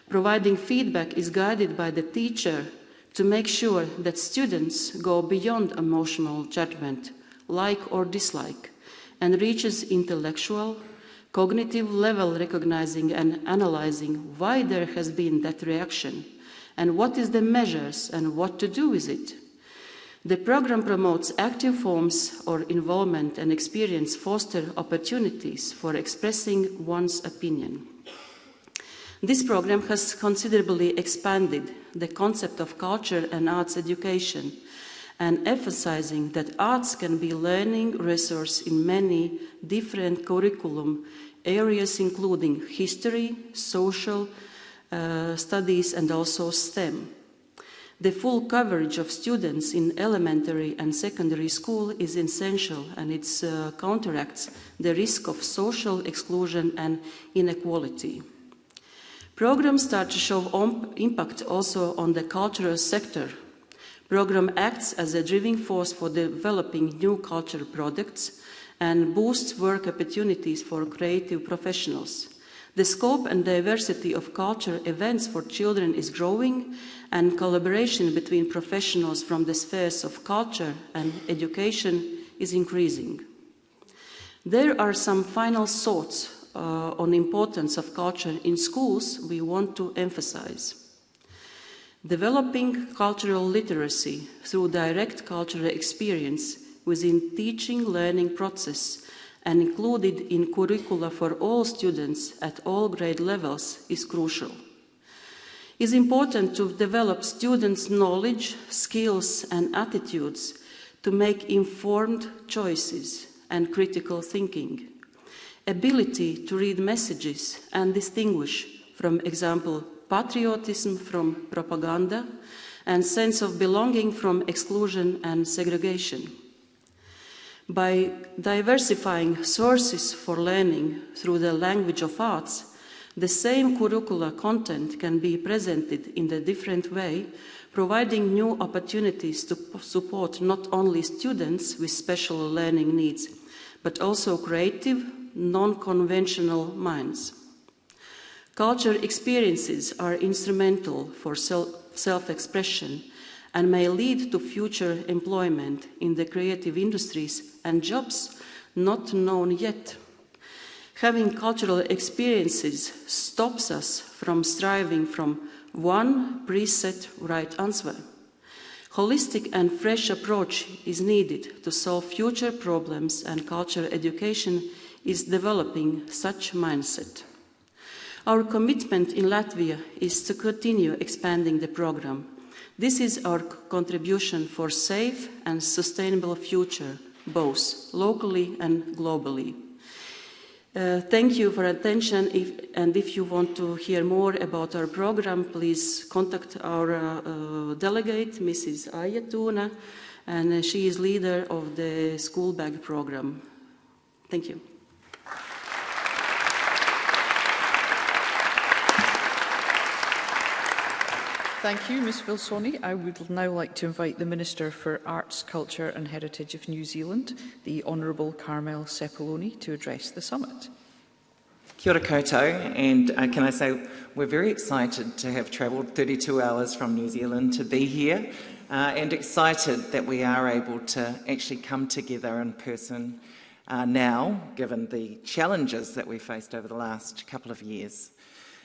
Providing feedback is guided by the teacher to make sure that students go beyond emotional judgment, like or dislike, and reaches intellectual, cognitive level recognizing and analyzing why there has been that reaction and what is the measures and what to do with it. The program promotes active forms or involvement and experience foster opportunities for expressing one's opinion. This program has considerably expanded the concept of culture and arts education and emphasizing that arts can be learning resource in many different curriculum areas including history, social uh, studies and also STEM. The full coverage of students in elementary and secondary school is essential and it uh, counteracts the risk of social exclusion and inequality. Programs start to show impact also on the cultural sector. Program acts as a driving force for developing new cultural products and boosts work opportunities for creative professionals. The scope and diversity of culture events for children is growing and collaboration between professionals from the spheres of culture and education is increasing. There are some final thoughts uh, on importance of culture in schools we want to emphasize. Developing cultural literacy through direct cultural experience within teaching learning process and included in curricula for all students at all grade levels is crucial. It's important to develop students' knowledge, skills and attitudes to make informed choices and critical thinking, ability to read messages and distinguish, from example, patriotism from propaganda, and sense of belonging from exclusion and segregation. By diversifying sources for learning through the language of arts, the same curricular content can be presented in a different way, providing new opportunities to support not only students with special learning needs, but also creative, non-conventional minds. Culture experiences are instrumental for self-expression and may lead to future employment in the creative industries and jobs not known yet. Having cultural experiences stops us from striving from one preset right answer. Holistic and fresh approach is needed to solve future problems and culture education is developing such mindset. Our commitment in Latvia is to continue expanding the program. This is our contribution for safe and sustainable future, both locally and globally. Uh, thank you for attention if, and if you want to hear more about our program, please contact our uh, uh, delegate, Mrs. Ayatuna, and she is leader of the school bag program. Thank you.
Thank you, Ms Vilsone. I would now like to invite the Minister for Arts, Culture and Heritage of New Zealand, the Honourable Carmel Sepuloni, to address the summit.
Kia ora koutou, and uh, can I say we're very excited to have travelled 32 hours from New Zealand to be here, uh, and excited that we are able to actually come together in person uh, now, given the challenges that we faced over the last couple of years.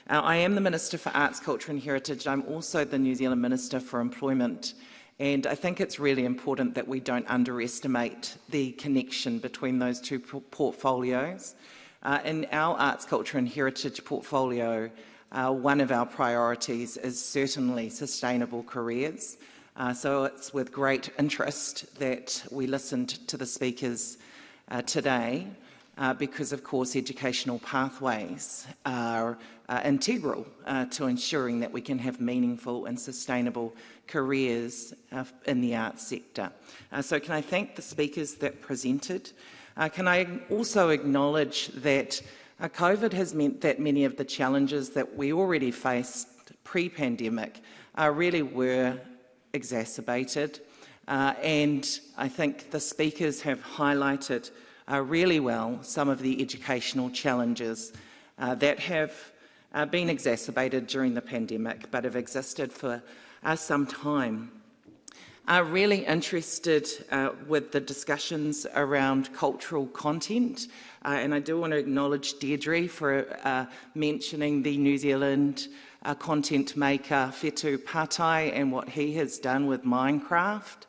Uh, I am the Minister for Arts, Culture and Heritage. I'm also the New Zealand Minister for Employment. And I think it's really important that we don't underestimate the connection between those two portfolios. Uh, in our Arts, Culture and Heritage portfolio, uh, one of our priorities is certainly sustainable careers. Uh, so it's with great interest that we listened to the speakers uh, today uh, because, of course, educational pathways are uh, integral uh, to ensuring that we can have meaningful and sustainable careers uh, in the arts sector. Uh, so can I thank the speakers that presented? Uh, can I also acknowledge that COVID has meant that many of the challenges that we already faced pre-pandemic really were exacerbated. and I think the speakers have highlighted uh, really well some of the educational challenges uh, that have uh, been exacerbated during the pandemic but have existed for uh, some time. Are really interested uh, with the discussions around cultural content uh, and I do want to acknowledge Deirdre for mentioning the New Zealand content maker Whetū Patai and what he has done with Minecraft.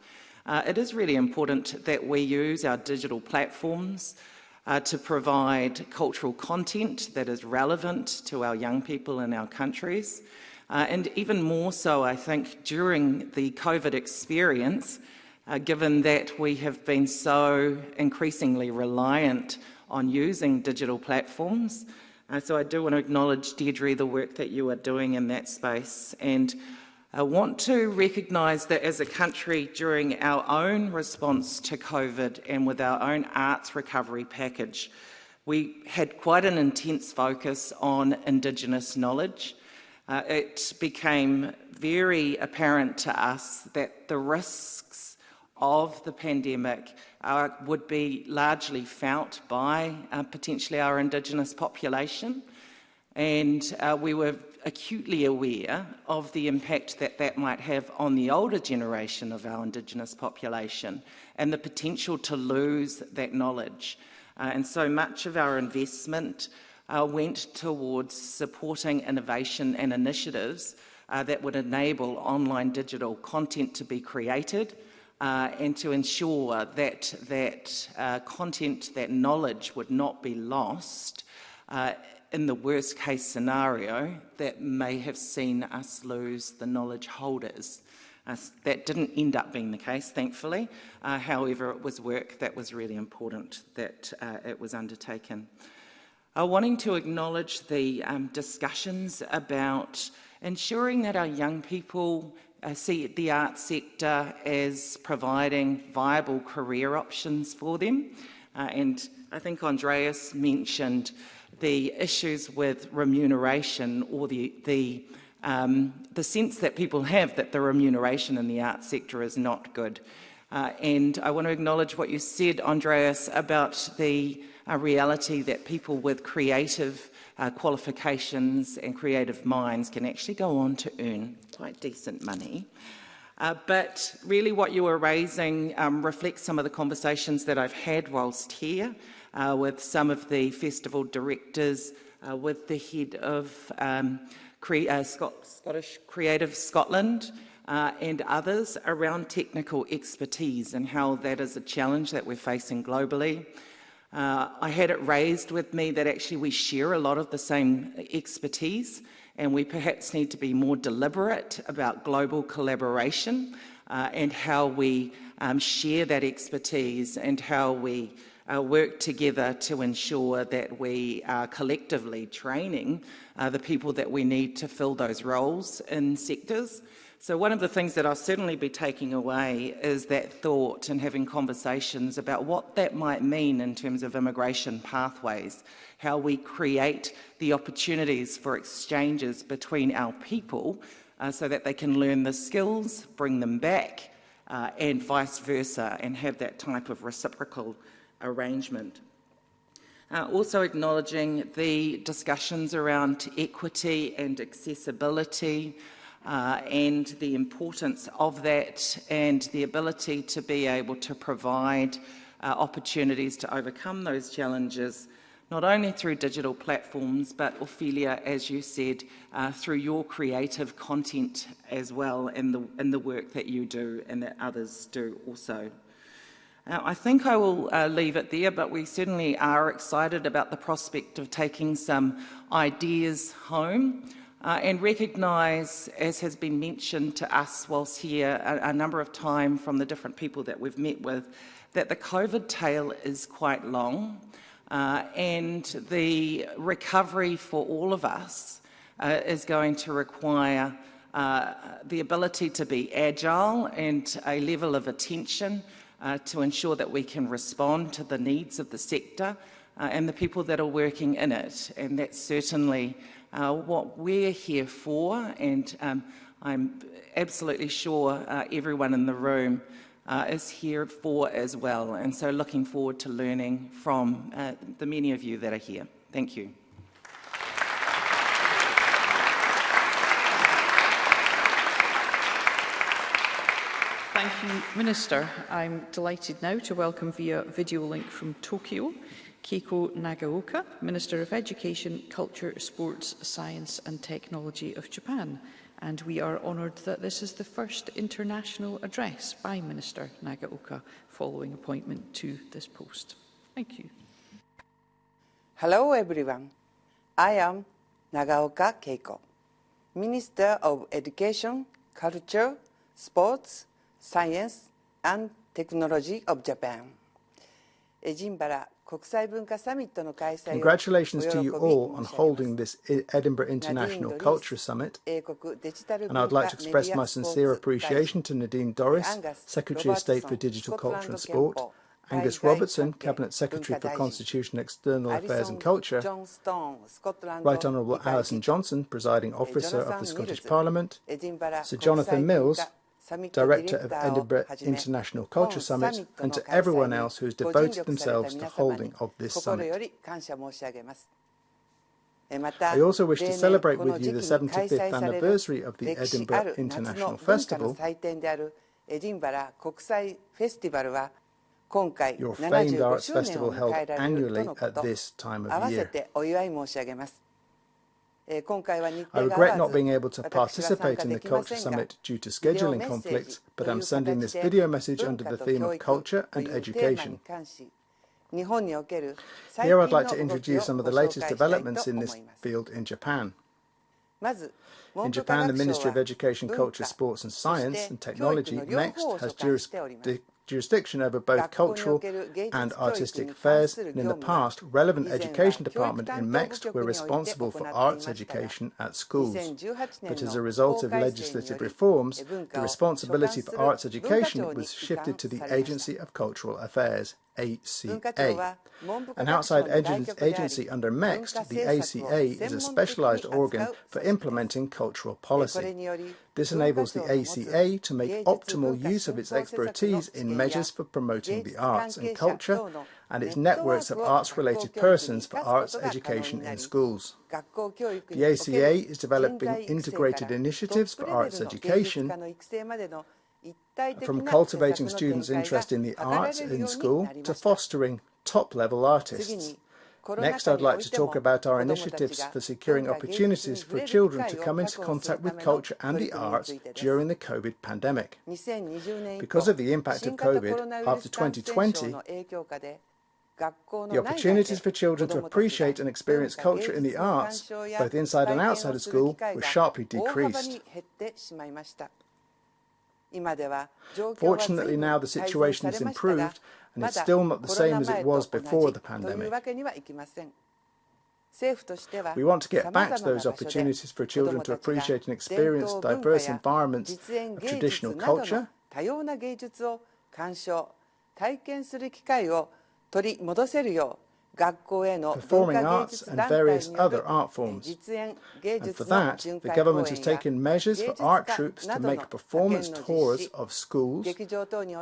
Uh, it is really important that we use our digital platforms uh, to provide cultural content that is relevant to our young people in our countries. Uh, and even more so, I think, during the COVID experience, uh, given that we have been so increasingly reliant on using digital platforms. Uh, so I do want to acknowledge, Deirdre, the work that you are doing in that space. And I want to recognise that as a country during our own response to COVID and with our own arts recovery package, we had quite an intense focus on Indigenous knowledge. Uh, it became very apparent to us that the risks of the pandemic uh, would be largely felt by uh, potentially our Indigenous population. And uh, we were acutely aware of the impact that that might have on the older generation of our Indigenous population and the potential to lose that knowledge. Uh, and so much of our investment uh, went towards supporting innovation and initiatives uh, that would enable online digital content to be created uh, and to ensure that that uh, content, that knowledge would not be lost uh, in the worst case scenario that may have seen us lose the knowledge holders. Uh, that didn't end up being the case, thankfully. Uh, however, it was work that was really important that uh, it was undertaken. Uh, wanting to acknowledge the um, discussions about ensuring that our young people uh, see the arts sector as providing viable career options for them. Uh, and I think Andreas mentioned the issues with remuneration or the, the, um, the sense that people have that the remuneration in the arts sector is not good. Uh, and I want to acknowledge what you said, Andreas, about the uh, reality that people with creative uh, qualifications and creative minds can actually go on to earn quite decent money. Uh, but really what you were raising um, reflects some of the conversations that I've had whilst here uh, with some of the festival directors, uh, with the head of um, Cre uh, Scot Scottish Creative Scotland, uh, and others around technical expertise and how that is a challenge that we're facing globally. Uh, I had it raised with me that actually we share a lot of the same expertise and we perhaps need to be more deliberate about global collaboration uh, and how we um, share that expertise and how we uh, work together to ensure that we are collectively training uh, the people that we need to fill those roles in sectors. So one of the things that I'll certainly be taking away is that thought and having conversations about what that might mean in terms of immigration pathways, how we create the opportunities for exchanges between our people uh, so that they can learn the skills, bring them back, uh, and vice versa, and have that type of reciprocal arrangement. Uh, also acknowledging the discussions around equity and accessibility uh, and the importance of that and the ability to be able to provide uh, opportunities to overcome those challenges not only through digital platforms, but Ophelia, as you said, uh, through your creative content as well the, in the work that you do and that others do also. Now, I think I will uh, leave it there, but we certainly are excited about the prospect of taking some ideas home uh, and recognise, as has been mentioned to us whilst here a, a number of times from the different people that we've met with, that the COVID tail is quite long uh, and the recovery for all of us uh, is going to require uh, the ability to be agile and a level of attention uh, to ensure that we can respond to the needs of the sector uh, and the people that are working in it. And that's certainly uh, what we're here for. And um, I'm absolutely sure uh, everyone in the room uh, is here for as well. And so looking forward to learning from uh, the many of you that are here. Thank you.
Thank you, Minister. I'm delighted now to welcome via video link from Tokyo, Keiko Nagaoka, Minister of Education, Culture, Sports, Science and Technology of Japan. And we are honoured that this is the first international address by Minister Nagaoka following appointment to this post. Thank you.
Hello everyone. I am Nagaoka Keiko, Minister of Education, Culture, Sports, Science and Technology of Japan. Edinburgh
Congratulations to you all on holding this Edinburgh International Culture Summit, and I would like to express my sincere appreciation to Nadine Dorries, Secretary of State for Digital Culture and Sport, Angus Robertson, Cabinet Secretary for Constitution, External Affairs and Culture, Right Honourable Alison Johnstone, Presiding Officer of the Scottish Parliament, Sir Jonathan Mills, Director of Edinburgh International Culture Summit, and to everyone else who has devoted themselves to holding of this summit. I also wish to celebrate with you the 75th anniversary of the Edinburgh International Festival, your famed arts festival held annually at this time of year. I regret not being able to participate in the Culture Summit due to scheduling conflicts, but I'm sending this video message under the theme of culture and education. Here I'd like to introduce some of the latest developments in this field in Japan. In Japan, the Ministry of Education, Culture, Sports and Science and Technology, MEXT, has jurisdiction jurisdiction over both cultural and artistic affairs, and in the past, relevant education department in MEXT were responsible for arts education at schools. But as a result of legislative reforms, the responsibility for arts education was shifted to the Agency of Cultural Affairs, ACA. An outside agency under MEXT, the ACA is a specialized organ for implementing cultural policy. This enables the ACA to make optimal use of its expertise in measures for promoting the arts and culture and its networks of arts-related persons for arts education in schools. The ACA is developing integrated initiatives for arts education from cultivating students' interest in the arts in school to fostering top-level artists. Next, I'd like to talk about our initiatives for securing opportunities for children to come into contact with culture and the arts during the COVID pandemic. Because of the impact of COVID after 2020, the opportunities for children to appreciate and experience culture in the arts, both inside and outside of school, were sharply decreased. Fortunately, now the situation has improved, and it's still not the same as it was before the pandemic. We want to get back to those opportunities for children to appreciate and experience diverse environments of traditional culture, performing arts and various other art forms. And for that, the government has taken measures for art troupes to make performance tours of schools,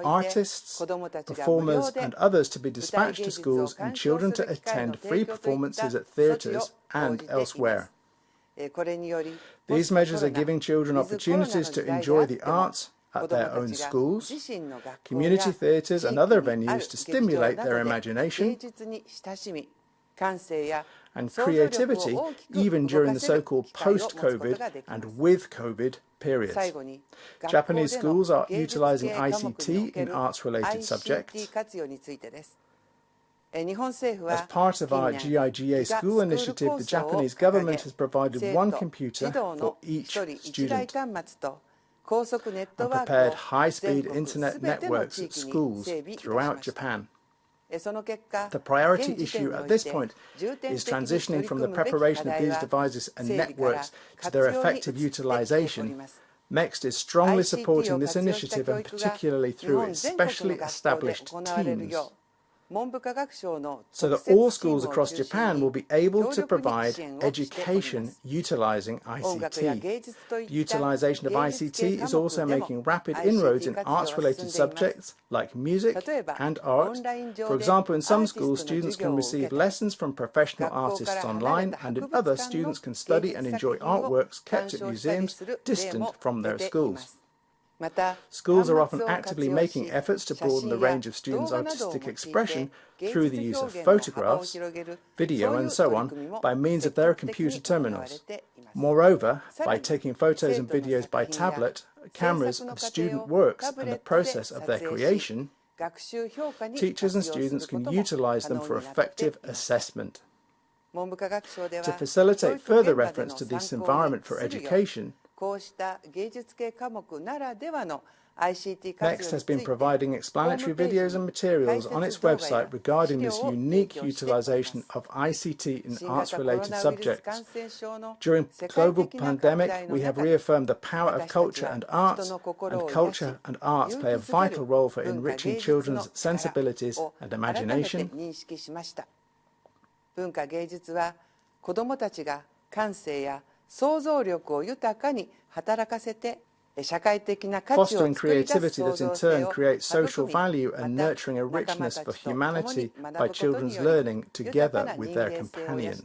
artists, performers and others to be dispatched to schools and children to attend free performances at theatres and elsewhere. These measures are giving children opportunities to enjoy the arts, at their own schools, community theatres and other venues to stimulate their imagination and creativity even during the so-called post-COVID and with COVID periods. Japanese schools are utilizing ICT in arts-related subjects. As part of our GIGA school initiative, the Japanese government has provided one computer for each student and prepared high-speed internet networks at schools throughout Japan. The priority issue at this point is transitioning from the preparation of these devices and networks to their effective utilization. MEXT is strongly supporting this initiative and particularly through its specially established teams so that all schools across Japan will be able to provide education utilizing ICT. The utilization of ICT is also making rapid inroads in arts-related subjects like music and art. For example, in some schools, students can receive lessons from professional artists online, and in others, students can study and enjoy artworks kept at museums distant from their schools. Schools are often actively making efforts to broaden the range of students' artistic expression through the use of photographs, video and so on by means of their computer terminals. Moreover, by taking photos and videos by tablet, cameras of student works and the process of their creation, teachers and students can utilize them for effective assessment. To facilitate further reference to this environment for education, MEXT has been providing explanatory videos and materials on its website regarding this unique utilization of ICT in arts-related subjects. During global pandemic, we have reaffirmed the power of culture and arts, and culture and arts play a vital role for enriching children's sensibilities and imagination. 文化芸術は子どもたちが感性や想像力を豊かに働かせて fostering creativity that in turn creates social value and nurturing a richness for humanity by children's learning together with their companions.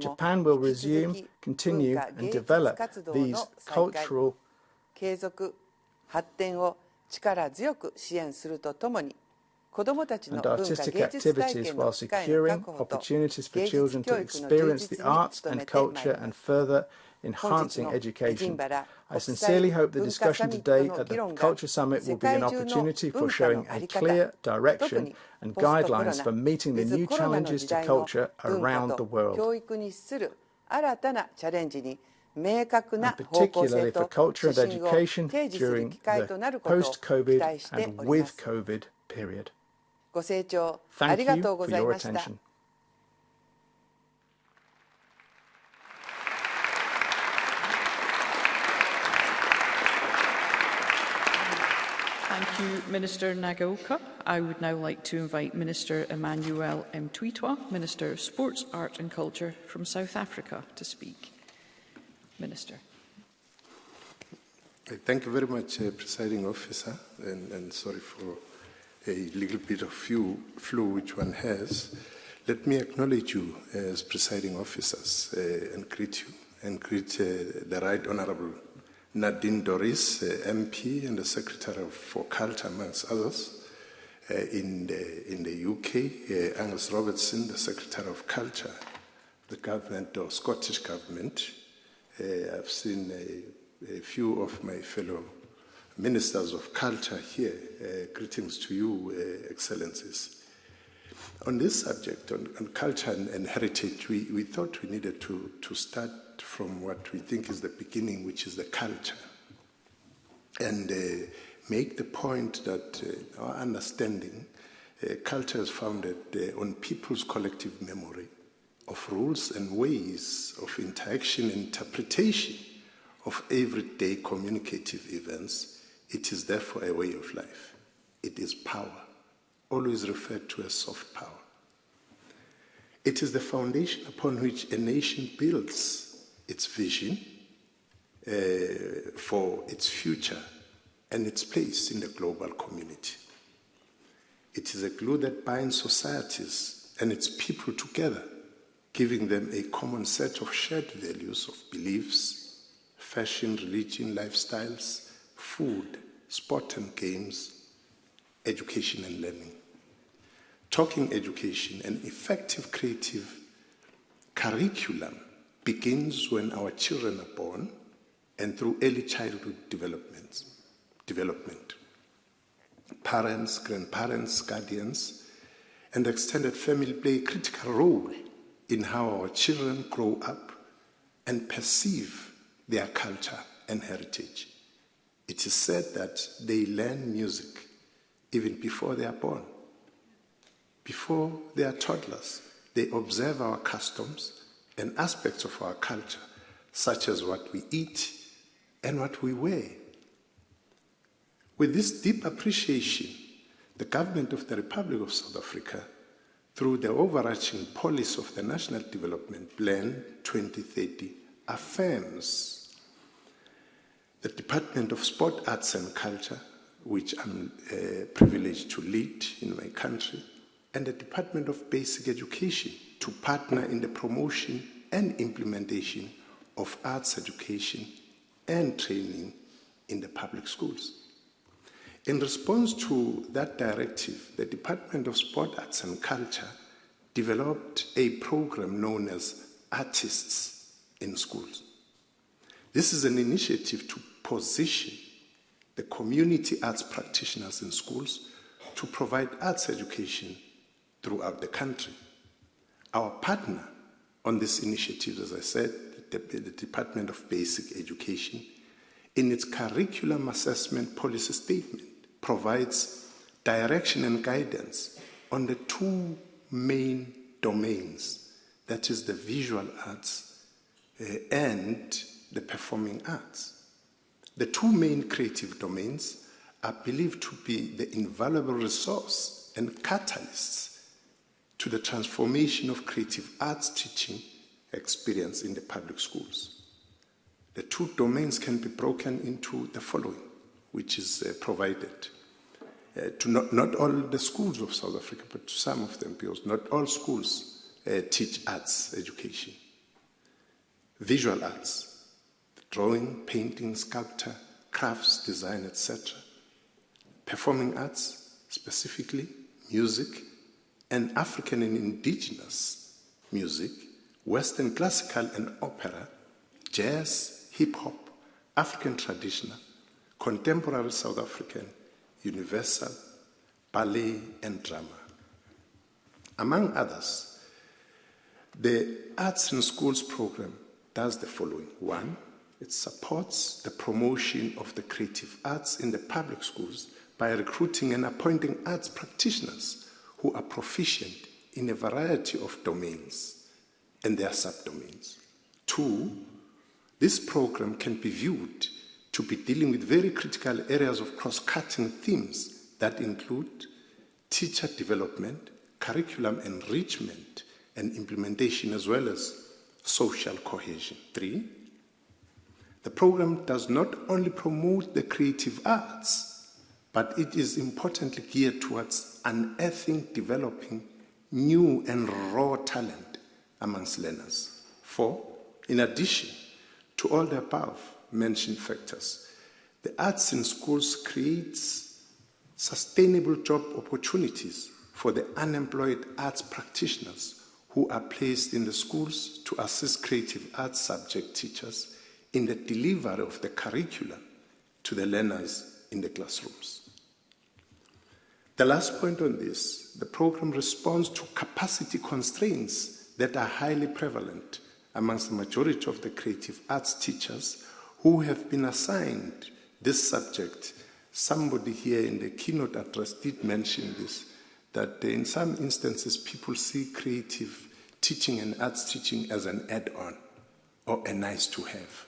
Japan will resume, continue and develop these cultural 継続発展を力強く支援するとともに and artistic activities while securing opportunities for children to experience the arts and culture and further enhancing education. I sincerely hope the discussion today at the Culture Summit will be an opportunity for showing a clear direction and guidelines for meeting the new challenges to culture around the world. And particularly for culture and education during the post-COVID and with COVID period. ご清聴ありがとうございました。
Thank you, Minister Nagaoka. I would now like to invite Minister Emmanuel Mthethwa, Minister of Sports, Art and Culture from South Africa, to speak. Minister.
Thank you very much, uh, Presiding Officer, and, and sorry for a little bit of flu, flu which one has, let me acknowledge you as presiding officers uh, and greet you and greet uh, the Right Honorable Nadine Dorries, uh, MP and the Secretary for Culture, amongst others. In, the, in the UK, Angus Robertson, the Secretary of Culture, the government or Scottish government. I've seen a, a few of my fellow ministers of culture here. Uh, greetings to you, uh, Excellencies. On this subject, on, on culture and, and heritage, we, we, thought we needed to, to start from what we think is the beginning, which is the culture, and uh, make the point that uh, our understanding, uh, culture is founded uh, on people's collective memory of rules and ways of interaction and interpretation of everyday communicative events it is therefore a way of life. It is power, always referred to as soft power. It is the foundation upon which a nation builds its vision uh, for its future and its place in the global community. It is a glue that binds societies and its people together, giving them a common set of shared values of beliefs, fashion, religion, lifestyles, food, sport and games, education and learning. Talking education, an effective creative curriculum begins when our children are born and through early childhood development. development. Parents, grandparents, guardians, and extended family play a critical role in how our children grow up and perceive their culture and heritage. It is said that they learn music even before they are born. Before they are toddlers, they observe our customs and aspects of our culture, such as what we eat and what we wear. With this deep appreciation, the government of the Republic of South Africa, through the overarching policy of the National Development Plan 2030, affirms the Department of Sport, Arts and Culture, which I'm uh, privileged to lead in my country, and the Department of Basic Education to partner in the promotion and implementation of arts education and training in the public schools. In response to that directive, the Department of Sport, Arts and Culture developed a program known as Artists in Schools. This is an initiative to position the community arts practitioners in schools to provide arts education throughout the country. Our partner on this initiative, as I said, the the, Department of Basic Education, in its curriculum assessment policy statement, provides direction and guidance on the two main domains that is, the visual arts uh, and the performing arts. The two main creative domains are believed to be the invaluable resource and catalysts to the transformation of creative arts teaching experience in the public schools. The two domains can be broken into the following, which is uh, provided uh, to not, not all the schools of South Africa, but to some of them, because not all schools uh, teach arts education. Visual arts, drawing, painting, sculpture, crafts, design, etc. Performing arts, specifically music, and African and indigenous music, Western classical and opera, jazz, hip hop, African traditional, contemporary South African, universal, ballet, and drama. Among others, the Arts in Schools program does the following. One, it supports the promotion of the creative arts in the public schools by recruiting and appointing arts practitioners who are proficient in a variety of domains and their subdomains. Two, this program can be viewed to be dealing with very critical areas of cross-cutting themes that include teacher development, curriculum enrichment and implementation, as well as social cohesion. Three, the program does not only promote the creative arts, but it is importantly geared towards unearthing, developing new and raw talent amongst learners. Four, in addition to all the above mentioned factors, the arts in schools creates sustainable job opportunities for the unemployed arts practitioners who are placed in the schools to assist creative arts subject teachers in the delivery of the curriculum to the learners in the classrooms. The last point on this, the program responds to capacity constraints that are highly prevalent amongst the majority of the creative arts teachers who have been assigned this subject. Somebody here in the keynote address did mention this, that in some instances people see creative teaching and arts teaching as an add-on or a nice to have.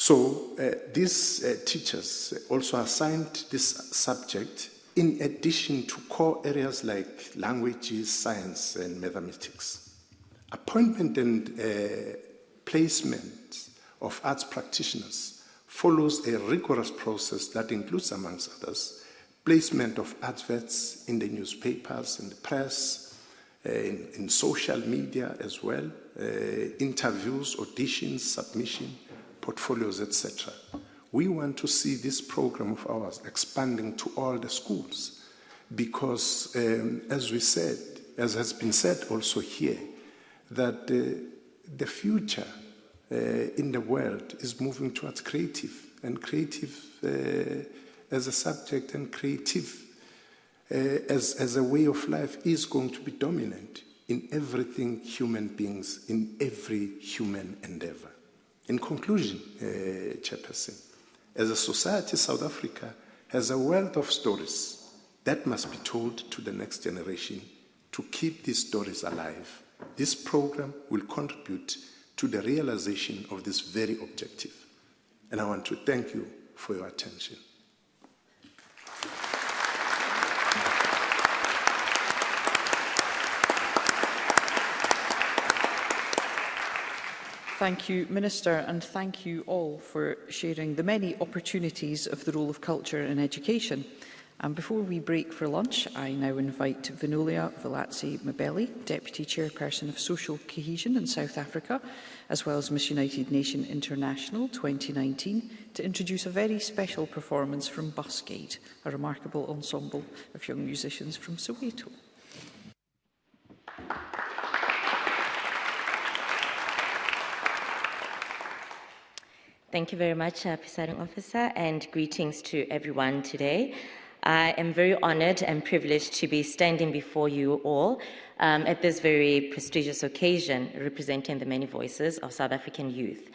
So uh, these uh, teachers also assigned this subject in addition to core areas like languages, science, and mathematics. Appointment and uh, placement of arts practitioners follows a rigorous process that includes, amongst others, placement of adverts in the newspapers, in the press, uh, in, in, social media as well, uh, interviews, auditions, submission, portfolios, etc. We want to see this program of ours expanding to all the schools because, um, as we said, as has been said also here, that uh, the future uh, in the world is moving towards creative, and creative uh, as a subject and creative uh, as, as a way of life is going to be dominant in everything human beings, in every human endeavor. In conclusion, uh, Chairperson, as a society, South Africa has a wealth of stories that must be told to the next generation to keep these stories alive. This program will contribute to the realization of this very objective. And I want to thank you for your attention.
Thank you, Minister, and thank you all for sharing the many opportunities of the role of culture in education. And before we break for lunch, I now invite Vinolia Velazzi Mabelli, Deputy Chairperson of Social Cohesion in South Africa, as well as Miss United Nation International 2019, to introduce a very special performance from Busgate, a remarkable ensemble of young musicians from Soweto.
Thank you very much, uh, Presiding Officer, and greetings to everyone today. I am very honored and privileged to be standing before you all um, at this very prestigious occasion representing the many voices of South African youth.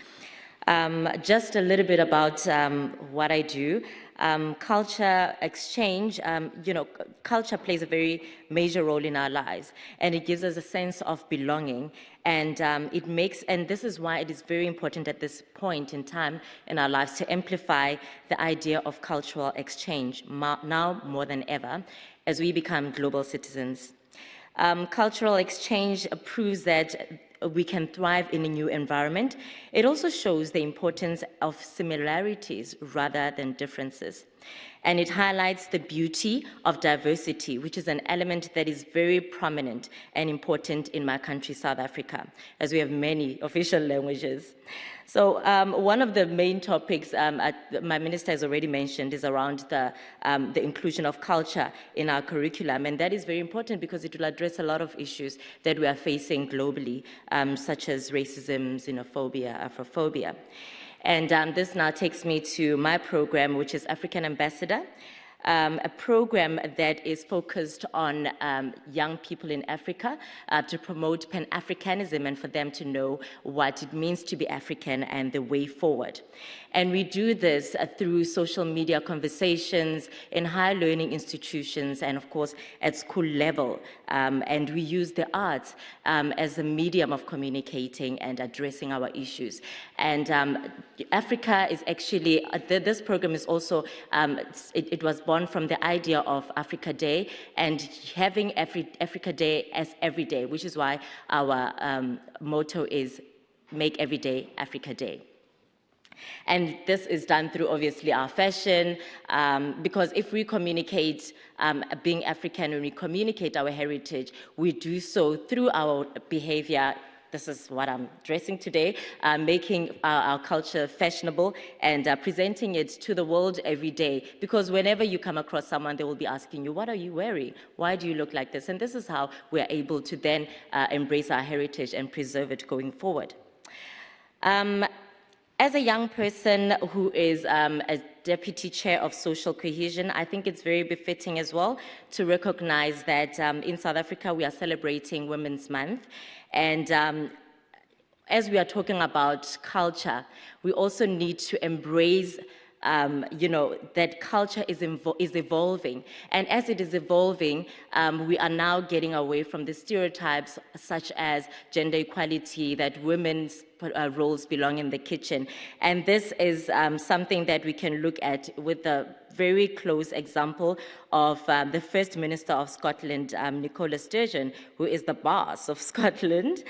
Um, just a little bit about um, what I do. Um, culture exchange, um, you know, culture plays a very major role in our lives and it gives us a sense of belonging and um, it makes, and this is why it is very important at this point in time in our lives to amplify the idea of cultural exchange now more than ever as we become global citizens. Um, cultural exchange proves that we can thrive in a new environment. It also shows the importance of similarities rather than differences. And it highlights the beauty of diversity, which is an element that is very prominent and important in my country, South Africa, as we have many (laughs) official languages. So um, one of the main topics um, my minister has already mentioned is around the, um, the inclusion of culture in our curriculum. And that is very important because it will address a lot of issues that we are facing globally, um, such as racism, xenophobia, Afrophobia. And um, this now takes me to my program, which is African Ambassador um, a program that is focused on um, young people in Africa uh, to promote Pan-Africanism and for them to know what it means to be African and the way forward. And we do this uh, through social media conversations in higher learning institutions and of course at school level. Um, and we use the arts um, as a medium of communicating and addressing our issues. And um, Africa is actually, uh, this program is also, um, it, it was born born from the idea of Africa Day and having Afri Africa Day as every day, which is why our um, motto is make every day Africa Day. And this is done through obviously our fashion, um, because if we communicate um, being African, and we communicate our heritage, we do so through our behavior, this is what I'm dressing today, uh, making our, our, culture fashionable and uh, presenting it to the world every day. Because whenever you come across someone, they will be asking you, what are you wearing? Why do you look like this? And this is how we're able to then uh, embrace our heritage and preserve it going forward. Um, as a young person who is um, a deputy chair of social cohesion, I think it's very befitting as well to recognize that um, in South Africa we are celebrating Women's Month. And um, as we are talking about culture, we also need to embrace um, you know, that culture is, is evolving. And as it is evolving, um, we are now getting away from the stereotypes such as gender equality, that women's uh, roles belong in the kitchen. And this is um, something that we can look at with the very close example of um, the First Minister of Scotland, um, Nicola Sturgeon, who is the boss of (laughs) Scotland.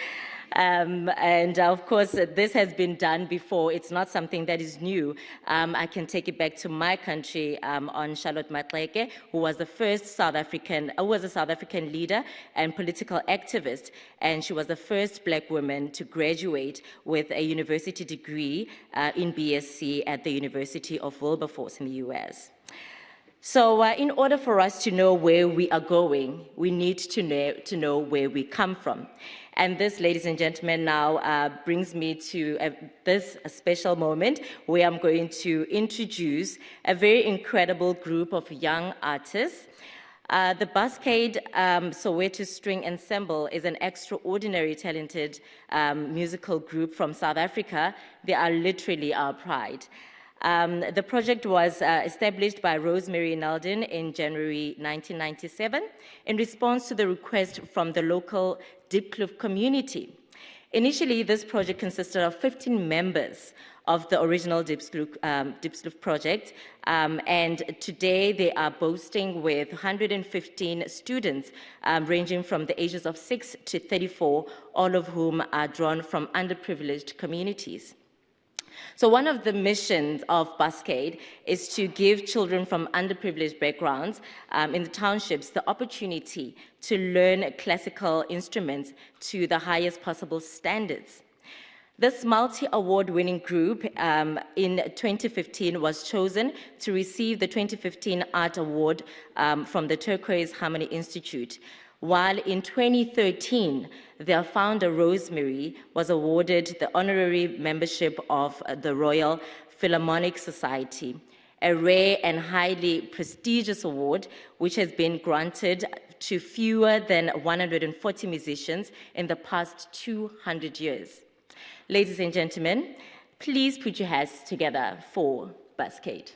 Um, and uh, of course, uh, this has been done before. It's not something that is new. Um, I can take it back to my country um, on Charlotte Maxeke, who was the first South African, who was a South African leader and political activist. And she was the first black woman to graduate with a university degree uh, in BSc at the University of Wilberforce in the US. So uh, in order for us to know where we are going, we need to know, to know where we come from. And this, ladies and gentlemen, now uh, brings me to this special moment where I'm going to introduce a very incredible group of young artists uh, the Buskaid um, Soweto String Ensemble is an extraordinary talented um, musical group from South Africa. They are literally our pride. Um, the project was uh, established by Rosemary Nalden in January 1997 in response to the request from the local Diepkloof community. Initially, this project consisted of 15 members of the original Diepkloof, um, project. Um, and today they are boasting with 115 students um, ranging from the ages of 6 to 34, all of whom are drawn from underprivileged communities. So one of the missions of Buskaid is to give children from underprivileged backgrounds um, in the townships the opportunity to learn classical instruments to the highest possible standards. This multi-award winning group um, in 2015 was chosen to receive the 2015 Art Award um, from the Turquoise Harmony Institute while in 2013, their founder, Rosemary, was awarded the honorary membership of the Royal Philharmonic Society. a rare and highly prestigious award which has been granted to fewer than 140 musicians in the past 200 years. Ladies and gentlemen, please put your hands together for Buskaid.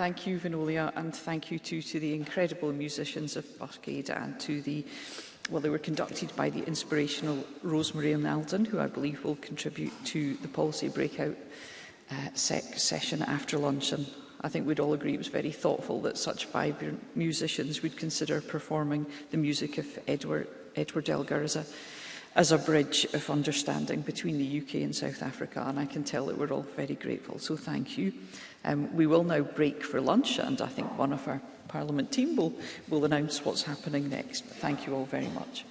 thank you, Vinolia, and thank you too to the incredible musicians of Barcade and to the well, they were conducted by the inspirational Rosemary Nalden, who I believe will contribute to the policy breakout uh, sec session after lunch. And I think we'd all agree it was very thoughtful that such vibrant musicians would consider performing the music of Edward, Edward Elgar as a as a bridge of understanding between the UK and South Africa. And I can tell that we're all very grateful, so thank you. Um, we will now break for lunch, and I think one of our Parliament team will, will announce what's happening next. But thank you all very much.